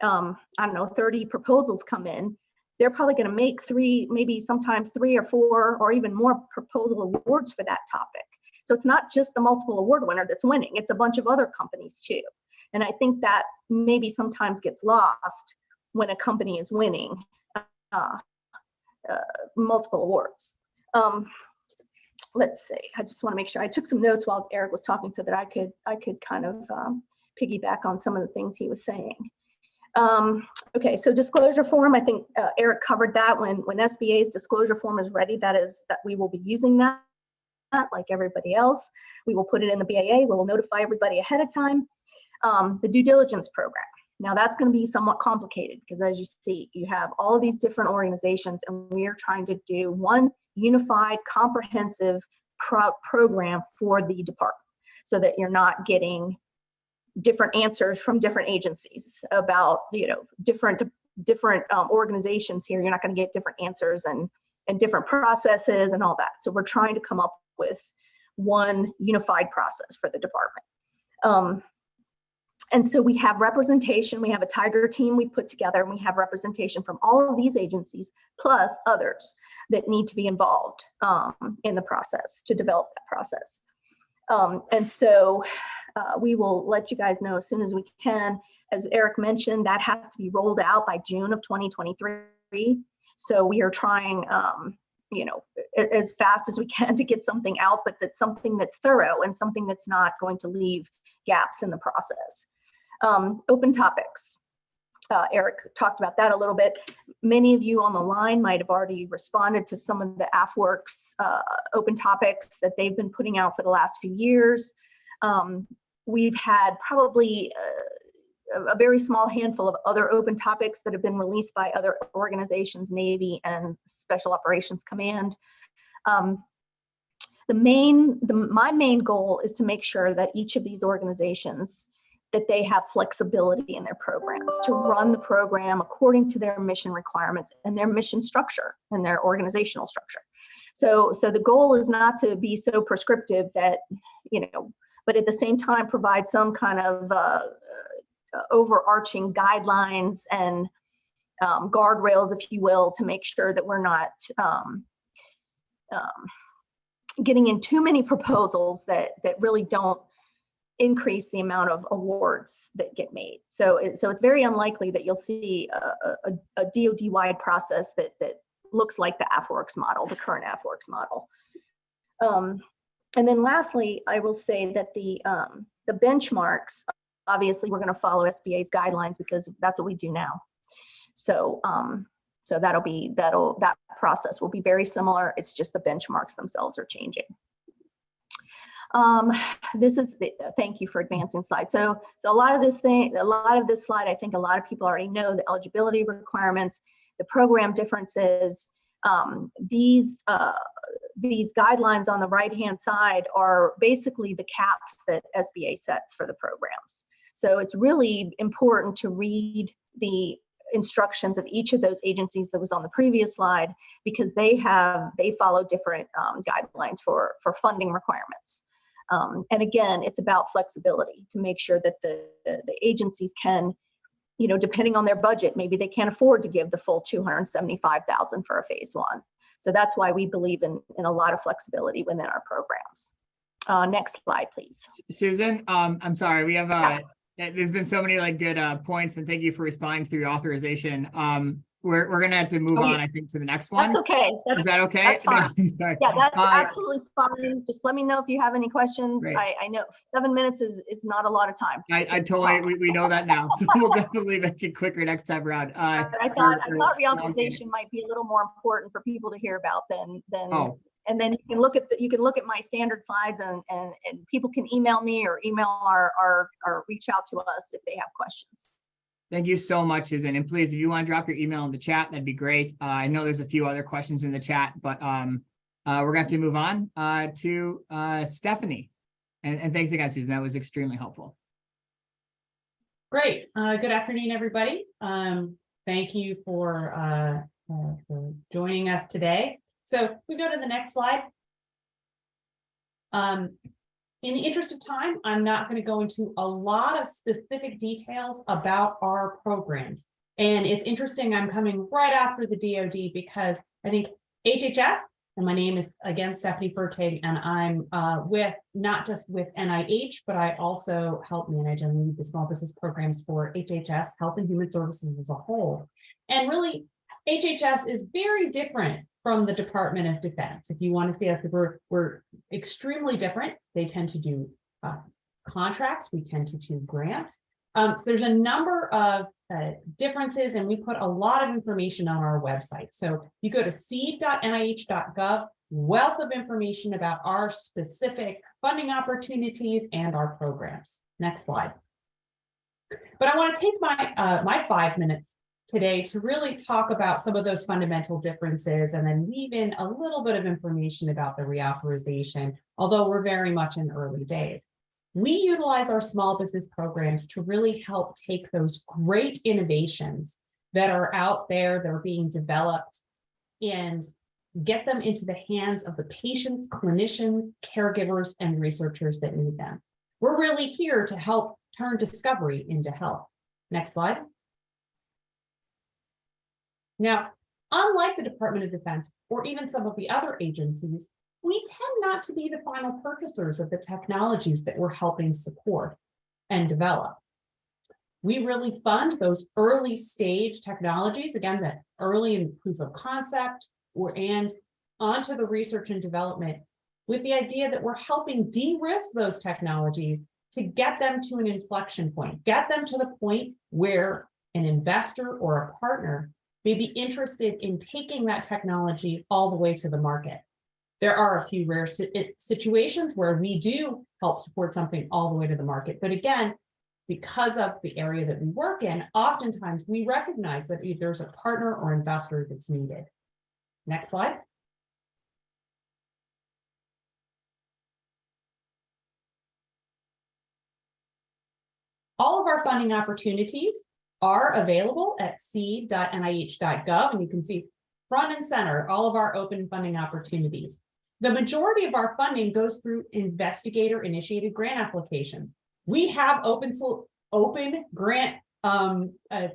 um, i don't know 30 proposals come in. They're probably going to make three maybe sometimes three or four or even more proposal awards for that topic. So it's not just the multiple award winner that's winning it's a bunch of other companies too. And i think that maybe sometimes gets lost when a company is winning uh, uh, multiple awards. Um, let's see, I just want to make sure I took some notes while Eric was talking so that I could I could kind of um, piggyback on some of the things he was saying. Um, okay, so disclosure form, I think uh, Eric covered that when when SBA's disclosure form is ready, that is that we will be using that like everybody else. We will put it in the BAA, we will notify everybody ahead of time. Um, the due diligence program. Now that's going to be somewhat complicated because as you see, you have all these different organizations and we are trying to do one unified, comprehensive pro program for the department so that you're not getting different answers from different agencies about, you know, different different um, organizations here. You're not going to get different answers and and different processes and all that. So we're trying to come up with one unified process for the department. Um, and so we have representation, we have a tiger team we put together, and we have representation from all of these agencies, plus others that need to be involved um, in the process to develop that process. Um, and so uh, we will let you guys know as soon as we can. As Eric mentioned, that has to be rolled out by June of 2023. So we are trying, um, you know, as fast as we can to get something out, but that's something that's thorough and something that's not going to leave gaps in the process. Um, open topics. Uh, Eric talked about that a little bit. Many of you on the line might have already responded to some of the AFWERX uh, open topics that they've been putting out for the last few years. Um, we've had probably uh, a very small handful of other open topics that have been released by other organizations, Navy and Special Operations Command. Um, the main, the, my main goal is to make sure that each of these organizations that they have flexibility in their programs to run the program according to their mission requirements and their mission structure and their organizational structure. So, so the goal is not to be so prescriptive that, you know, but at the same time provide some kind of uh, uh, overarching guidelines and um, guardrails, if you will, to make sure that we're not um, um, getting in too many proposals that that really don't increase the amount of awards that get made. So, it, so it's very unlikely that you'll see a, a, a DoD-wide process that that looks like the AFWERX model, the current AFWERX model. Um, and then lastly, I will say that the um, the benchmarks, obviously, we're going to follow SBA's guidelines because that's what we do now. So, um, so that'll be that'll that process will be very similar. It's just the benchmarks themselves are changing. Um, this is the, thank you for advancing slide. So, so a lot of this thing, a lot of this slide, I think a lot of people already know the eligibility requirements, the program differences. Um, these uh, these guidelines on the right hand side are basically the caps that SBA sets for the programs. So it's really important to read the instructions of each of those agencies that was on the previous slide because they have they follow different um, guidelines for for funding requirements um, and again it's about flexibility to make sure that the, the the agencies can you know depending on their budget maybe they can't afford to give the full 275,000 for a phase one. So that's why we believe in in a lot of flexibility within our programs. Uh, next slide please. Susan, um, I'm sorry, we have, uh, there's been so many like good, uh, points and thank you for responding through authorization. Um, we're, we're gonna have to move Oh, on, I think, to the next one. that's okay that's Is that okay? that's fine. Yeah, that's Uh, absolutely fine. Just let me know if you have any questions. Great. I, I know seven minutes is, is not a lot of time. I, I totally, we, we know that now, so we'll definitely make it quicker next time around. Uh, I thought, I thought or- reauthorization might be a little more important for people to hear about than, than, oh, and then you can look at, the you can look at my standard slides and, and, and people can email me or email our, our, or reach out to us if they have questions. Thank you so much, Susan. And please, if you want to drop your email in the chat, that'd be great. Uh, I know there's a few other questions in the chat, but, um, uh, we're going to have to move on, uh, to, uh, Stephanie. And, and thanks again, Susan. That was extremely helpful. Great. Uh, good afternoon, everybody. Um, thank you for, uh, for joining us today. So we go to the next slide. Um, in the interest of time, I'm not going to go into a lot of specific details about our programs. And it's interesting, I'm coming right after the DoD because I think HHS, and my name is again Stephanie Fertig, and I'm uh, with, not just with NIH, but I also help manage and lead the small business programs for HHS, Health and Human Services as a whole. And really, HHS is very different from the Department of Defense. If you want to see us, we're, we're extremely different. They tend to do uh, contracts, we tend to do grants. Um, so there's a number of uh, differences and we put a lot of information on our website. So you go to seed.nih.gov, wealth of information about our specific funding opportunities and our programs. Next slide. But I want to take my uh, my five minutes today to really talk about some of those fundamental differences and then weave in a little bit of information about the reauthorization, although we're very much in early days. We utilize our small business programs to really help take those great innovations that are out there, that are being developed and get them into the hands of the patients, clinicians, caregivers, and researchers that need them. We're really here to help turn discovery into health. Next slide. Now, unlike the Department of Defense or even some of the other agencies, we tend not to be the final purchasers of the technologies that we're helping support and develop. We really fund those early stage technologies, again, that early in proof of concept or and onto the research and development with the idea that we're helping de-risk those technologies to get them to an inflection point, get them to the point where an investor or a partner may be interested in taking that technology all the way to the market. There are a few rare situations where we do help support something all the way to the market. But again, because of the area that we work in, oftentimes we recognize that there's a partner or investor that's needed. Next slide. All of our funding opportunities are available at seed.nih.gov, and you can see front and center, all of our open funding opportunities. The majority of our funding goes through investigator-initiated grant applications. We have open, open grant, um, uh,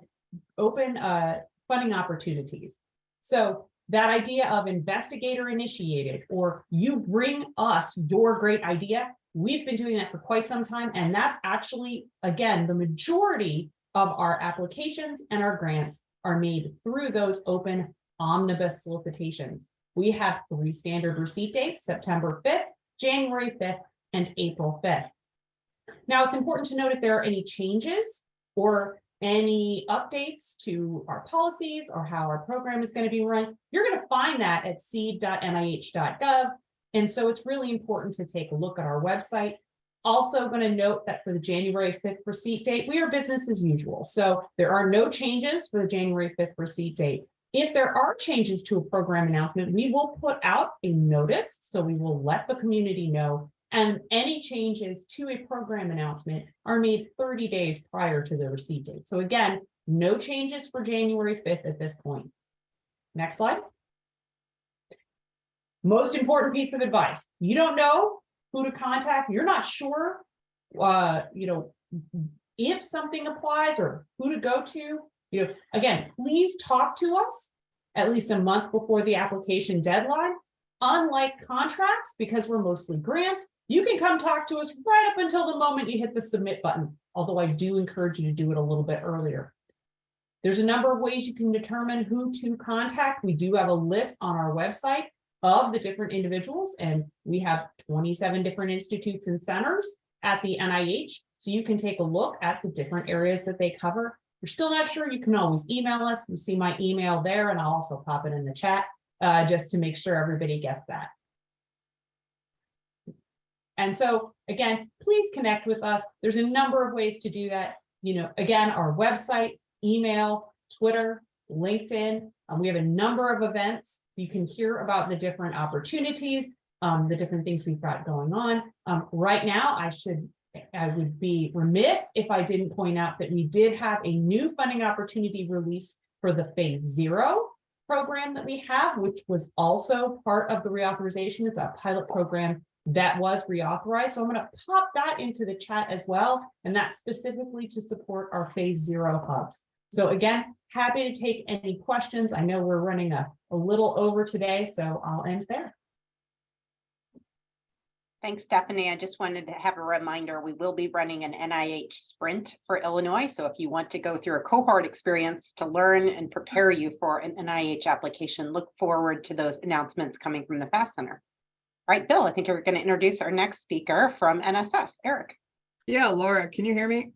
open, uh, funding opportunities. So that idea of investigator initiated, or you bring us your great idea, we've been doing that for quite some time, and that's actually, again, the majority of our applications and our grants are made through those open omnibus solicitations. We have three standard receipt dates, September fifth, January fifth, and April fifth. Now, it's important to note if there are any changes or any updates to our policies or how our program is going to be run, you're going to find that at seed.nih.gov. And so it's really important to take a look at our website. Also going to note that for the January 5th receipt date, we are business as usual. So there are no changes for the January 5th receipt date. If there are changes to a program announcement, we will put out a notice. So we will let the community know. And any changes to a program announcement are made 30 days prior to the receipt date. So again, no changes for January 5th at this point. Next slide. Most important piece of advice, you don't know who to contact, you're not sure, uh, you know, if something applies or who to go to, you know, again, please talk to us at least a month before the application deadline. Unlike contracts, because we're mostly grants, you can come talk to us right up until the moment you hit the submit button, although I do encourage you to do it a little bit earlier. There's a number of ways you can determine who to contact. We do have a list on our website of the different individuals, and we have 27 different institutes and centers at the NIH. So you can take a look at the different areas that they cover. If you're still not sure, you can always email us. You see my email there, and I'll also pop it in the chat uh, just to make sure everybody gets that. And so again, please connect with us. There's a number of ways to do that. You know, again, our website, email, Twitter, LinkedIn. Um, we have a number of events. You can hear about the different opportunities, um, the different things we've got going on. Um, right now, I should, I would be remiss if I didn't point out that we did have a new funding opportunity released for the phase zero program that we have, which was also part of the reauthorization. It's a pilot program that was reauthorized. So I'm going to pop that into the chat as well. And that's specifically to support our phase zero hubs. So again, happy to take any questions. I know we're running a, a little over today, so I'll end there. Thanks, Stephanie. I just wanted to have a reminder, we will be running an NIH sprint for Illinois. So if you want to go through a cohort experience to learn and prepare you for an NIH application, look forward to those announcements coming from the FAST Center. All right, Bill, I think we're going to introduce our next speaker from NSF, Eric. Yeah, Laura, can you hear me?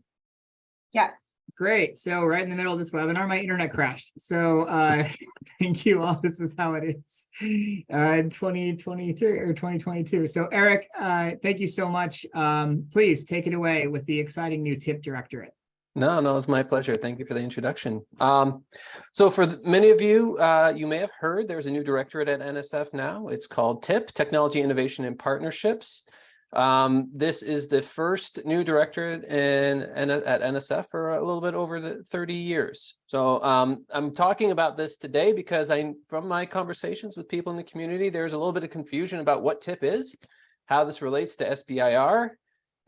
Yes. Great. So right in the middle of this webinar, my internet crashed. So uh, thank you all. This is how it is uh, 2023 or 2022. So Eric, uh, thank you so much. Um, please take it away with the exciting new TIP directorate. No, no, it's my pleasure. Thank you for the introduction. Um, so for the, many of you, uh, you may have heard there's a new directorate at NSF now. It's called TIP, Technology Innovation and Partnerships. Um, this is the first new directorate in, in at NSF for a little bit over the 30 years. So um, I'm talking about this today because I, from my conversations with people in the community, there's a little bit of confusion about what TIP is, how this relates to SBIR,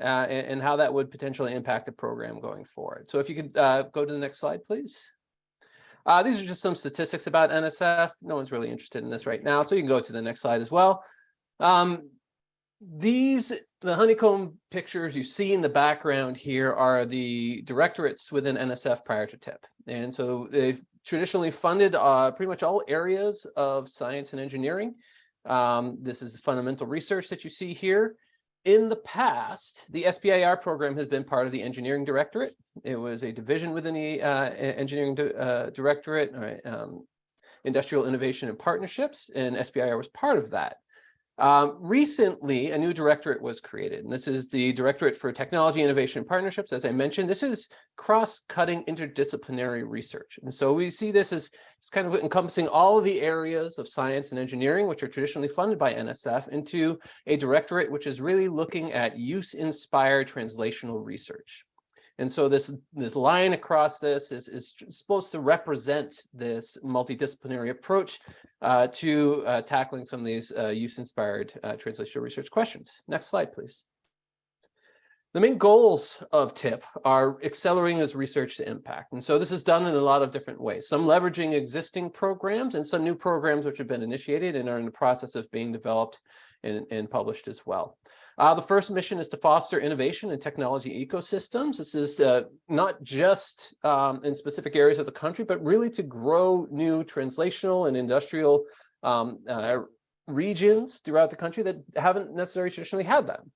uh, and, and, how that would potentially impact the program going forward. So if you could uh, go to the next slide, please. Uh, these are just some statistics about NSF. No one's really interested in this right now, so you can go to the next slide as well. Um, these, the honeycomb pictures you see in the background here are the directorates within NSF prior to TIP. And so they've traditionally funded uh, pretty much all areas of science and engineering. Um, this is the fundamental research that you see here. In the past, the SBIR program has been part of the engineering directorate. It was a division within the uh, engineering uh, directorate, um, industrial innovation and partnerships, and SBIR was part of that. Um, recently, a new directorate was created, and this is the Directorate for Technology, Innovation, Partnerships. As I mentioned, this is cross-cutting interdisciplinary research. And so we see this as it's kind of encompassing all of the areas of science and engineering, which are traditionally funded by NSF, into a directorate which is really looking at use-inspired translational research. And so this, this line across this is, is supposed to represent this multidisciplinary approach uh, to uh, tackling some of these uh, use-inspired uh, translational research questions. Next slide, please. The main goals of TIP are accelerating this research to impact. And so this is done in a lot of different ways, some leveraging existing programs and some new programs which have been initiated and are in the process of being developed and, and published as well. Uh, the first mission is to foster innovation in technology ecosystems. This is uh, not just um, in specific areas of the country, but really to grow new translational and industrial um, uh, regions throughout the country that haven't necessarily traditionally had them.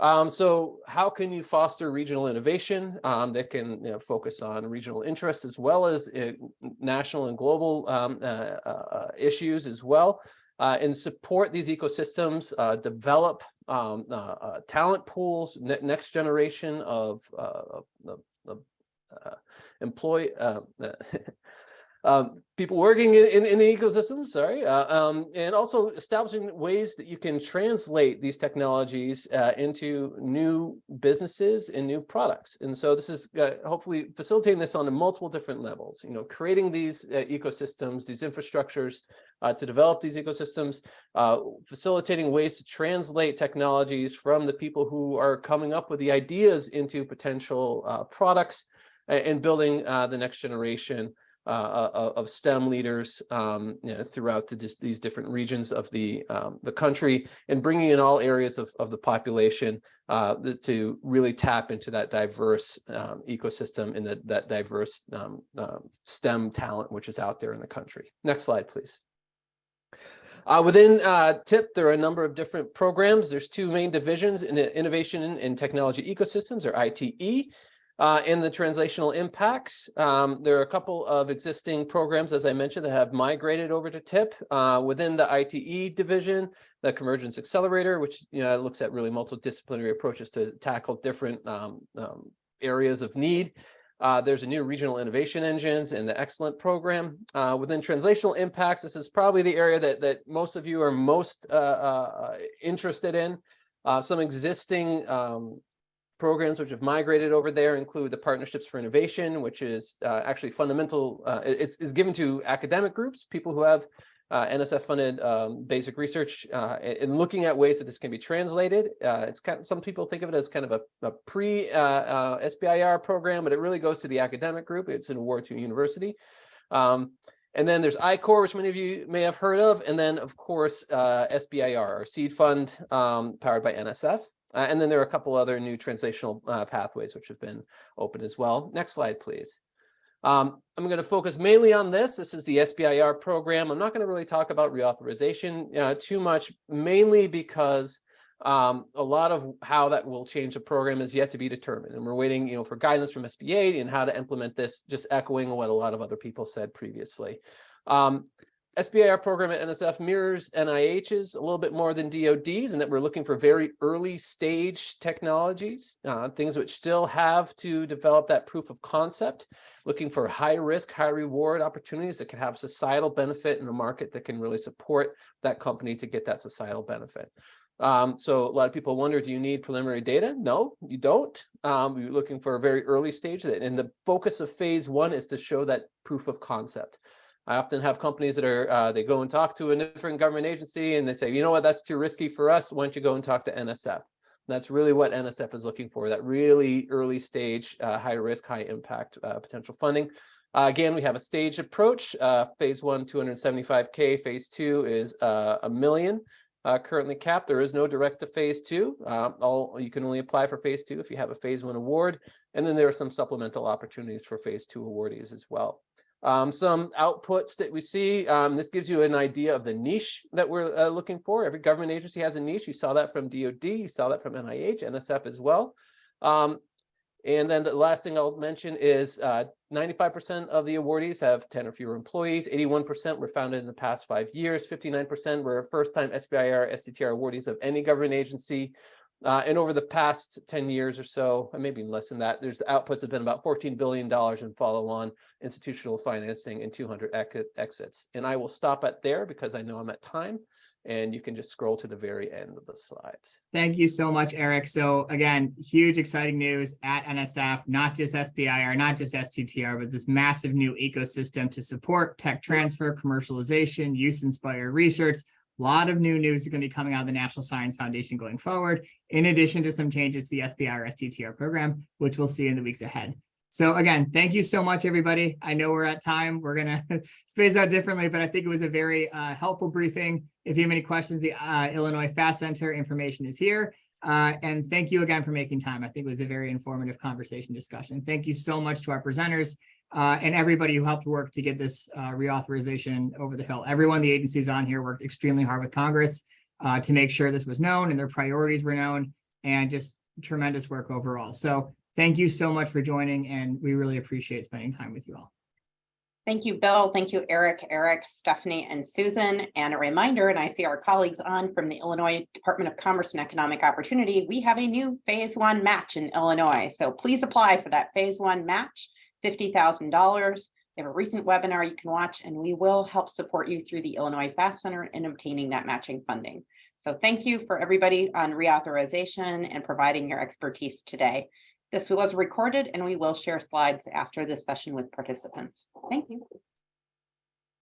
Um, so how can you foster regional innovation um, that can you know, focus on regional interests as well as uh, national and global um, uh, uh, issues as well? And support these ecosystems, develop um, uh, talent pools, ne next generation of, of, of employee, um, people working in, in, in, the ecosystem, sorry, uh, um, and also establishing ways that you can translate these technologies uh, into new businesses and new products. And so this is uh, hopefully facilitating this on multiple different levels, you know, creating these uh, ecosystems, these infrastructures uh, to develop these ecosystems, uh, facilitating ways to translate technologies from the people who are coming up with the ideas into potential products and building the next generation uh, uh of STEM leaders um, you know, throughout the, these different regions of the um, the country and bringing in all areas of, of the population uh, to really tap into that diverse um, ecosystem and that, that diverse um, uh, STEM talent which is out there in the country. Next slide, please. Uh, within uh, TIP, there are a number of different programs. There's two main divisions in innovation and technology ecosystems, or ITE, uh, in the translational impacts, um, there are a couple of existing programs, as I mentioned, that have migrated over to TIP uh, within the ITE division, the Convergence Accelerator, which you know, looks at really multidisciplinary approaches to tackle different um, um, areas of need. Uh, there's a new regional innovation engines and the excellent program uh, within translational impacts. This is probably the area that that most of you are most uh, uh interested in. Uh, some existing um, programs which have migrated over there include the Partnerships for Innovation, which is uh, actually fundamental. Uh, it's, given to academic groups, people who have uh, NSF-funded um, basic research, uh, and looking at ways that this can be translated. Uh, it's kind of, some people think of it as kind of a, a pre-SBIR uh, program, but it really goes to the academic group. It's an award to a university. Um, and then there's I-Corps, which many of you may have heard of. And then, of course, SBIR, our seed fund um, powered by NSF. Uh, and then there are a couple other new translational uh, pathways which have been open as well. Next slide, please. Um, I'm going to focus mainly on this. This is the SBIR program. I'm not going to really talk about reauthorization uh, too much, mainly because um, a lot of how that will change the program is yet to be determined. And we're waiting you know, for guidance from SBA and how to implement this, just echoing what a lot of other people said previously. Um, SBIR program at NSF mirrors NIH's a little bit more than DOD's and that we're looking for very early stage technologies, uh, things which still have to develop that proof of concept, looking for high risk, high reward opportunities that can have societal benefit in a market that can really support that company to get that societal benefit. Um, so a lot of people wonder, do you need preliminary data? No, you don't. Um, you're looking for a very early stage and the focus of phase one is to show that proof of concept. I often have companies that are, uh, they go and talk to a different government agency and they say, you know what, that's too risky for us. Why don't you go and talk to NSF? And that's really what NSF is looking for, that really early stage, uh, high risk, high impact uh, potential funding. Uh, again, we have a staged approach. Uh, phase one, 275K. Phase two is uh, a million currently capped. There is no direct to phase two. all You can only apply for phase two if you have a phase one award. And then there are some supplemental opportunities for phase two awardees as well. Um, some outputs that we see, um, this gives you an idea of the niche that we're uh, looking for. Every government agency has a niche. You saw that from DOD, you saw that from NIH, NSF as well. Um, and then the last thing I'll mention is 95% uh, of the awardees have 10 or fewer employees, 81% were founded in the past five years, 59% were first-time SBIR, STTR awardees of any government agency, uh, and over the past 10 years or so, and maybe less than that, there's outputs have been about $14 billion in follow-on institutional financing and 200 exits. And I will stop at there because I know I'm at time. and you can just scroll to the very end of the slides. Thank you so much, Eric. So again, huge exciting news at NSF, not just SBIR, not just STTR, but this massive new ecosystem to support tech transfer, commercialization, use inspired research. A lot of new news is going to be coming out of the National Science Foundation going forward, in addition to some changes to the SBIR STTR program, which we'll see in the weeks ahead. So again, thank you so much, everybody. I know we're at time. We're gonna space out differently, but I think it was a very uh, helpful briefing. If you have any questions, the uh, Illinois FAST Center information is here. Uh, and thank you again for making time. I think it was a very informative conversation discussion. Thank you so much to our presenters uh, and everybody who helped work to get this uh, reauthorization over the hill. Everyone, the agencies on here worked extremely hard with Congress uh, to make sure this was known and their priorities were known and just tremendous work overall. So thank you so much for joining and we really appreciate spending time with you all. Thank you, Bill. Thank you, Eric, Eric, Stephanie, and Susan. And a reminder, and I see our colleagues on from the Illinois Department of Commerce and Economic Opportunity, we have a new phase one match in Illinois. So please apply for that phase one match, $50,000. They have a recent webinar you can watch, and we will help support you through the Illinois FAST Center in obtaining that matching funding. So thank you for everybody on reauthorization and providing your expertise today. This was recorded and we will share slides after this session with participants. Thank you.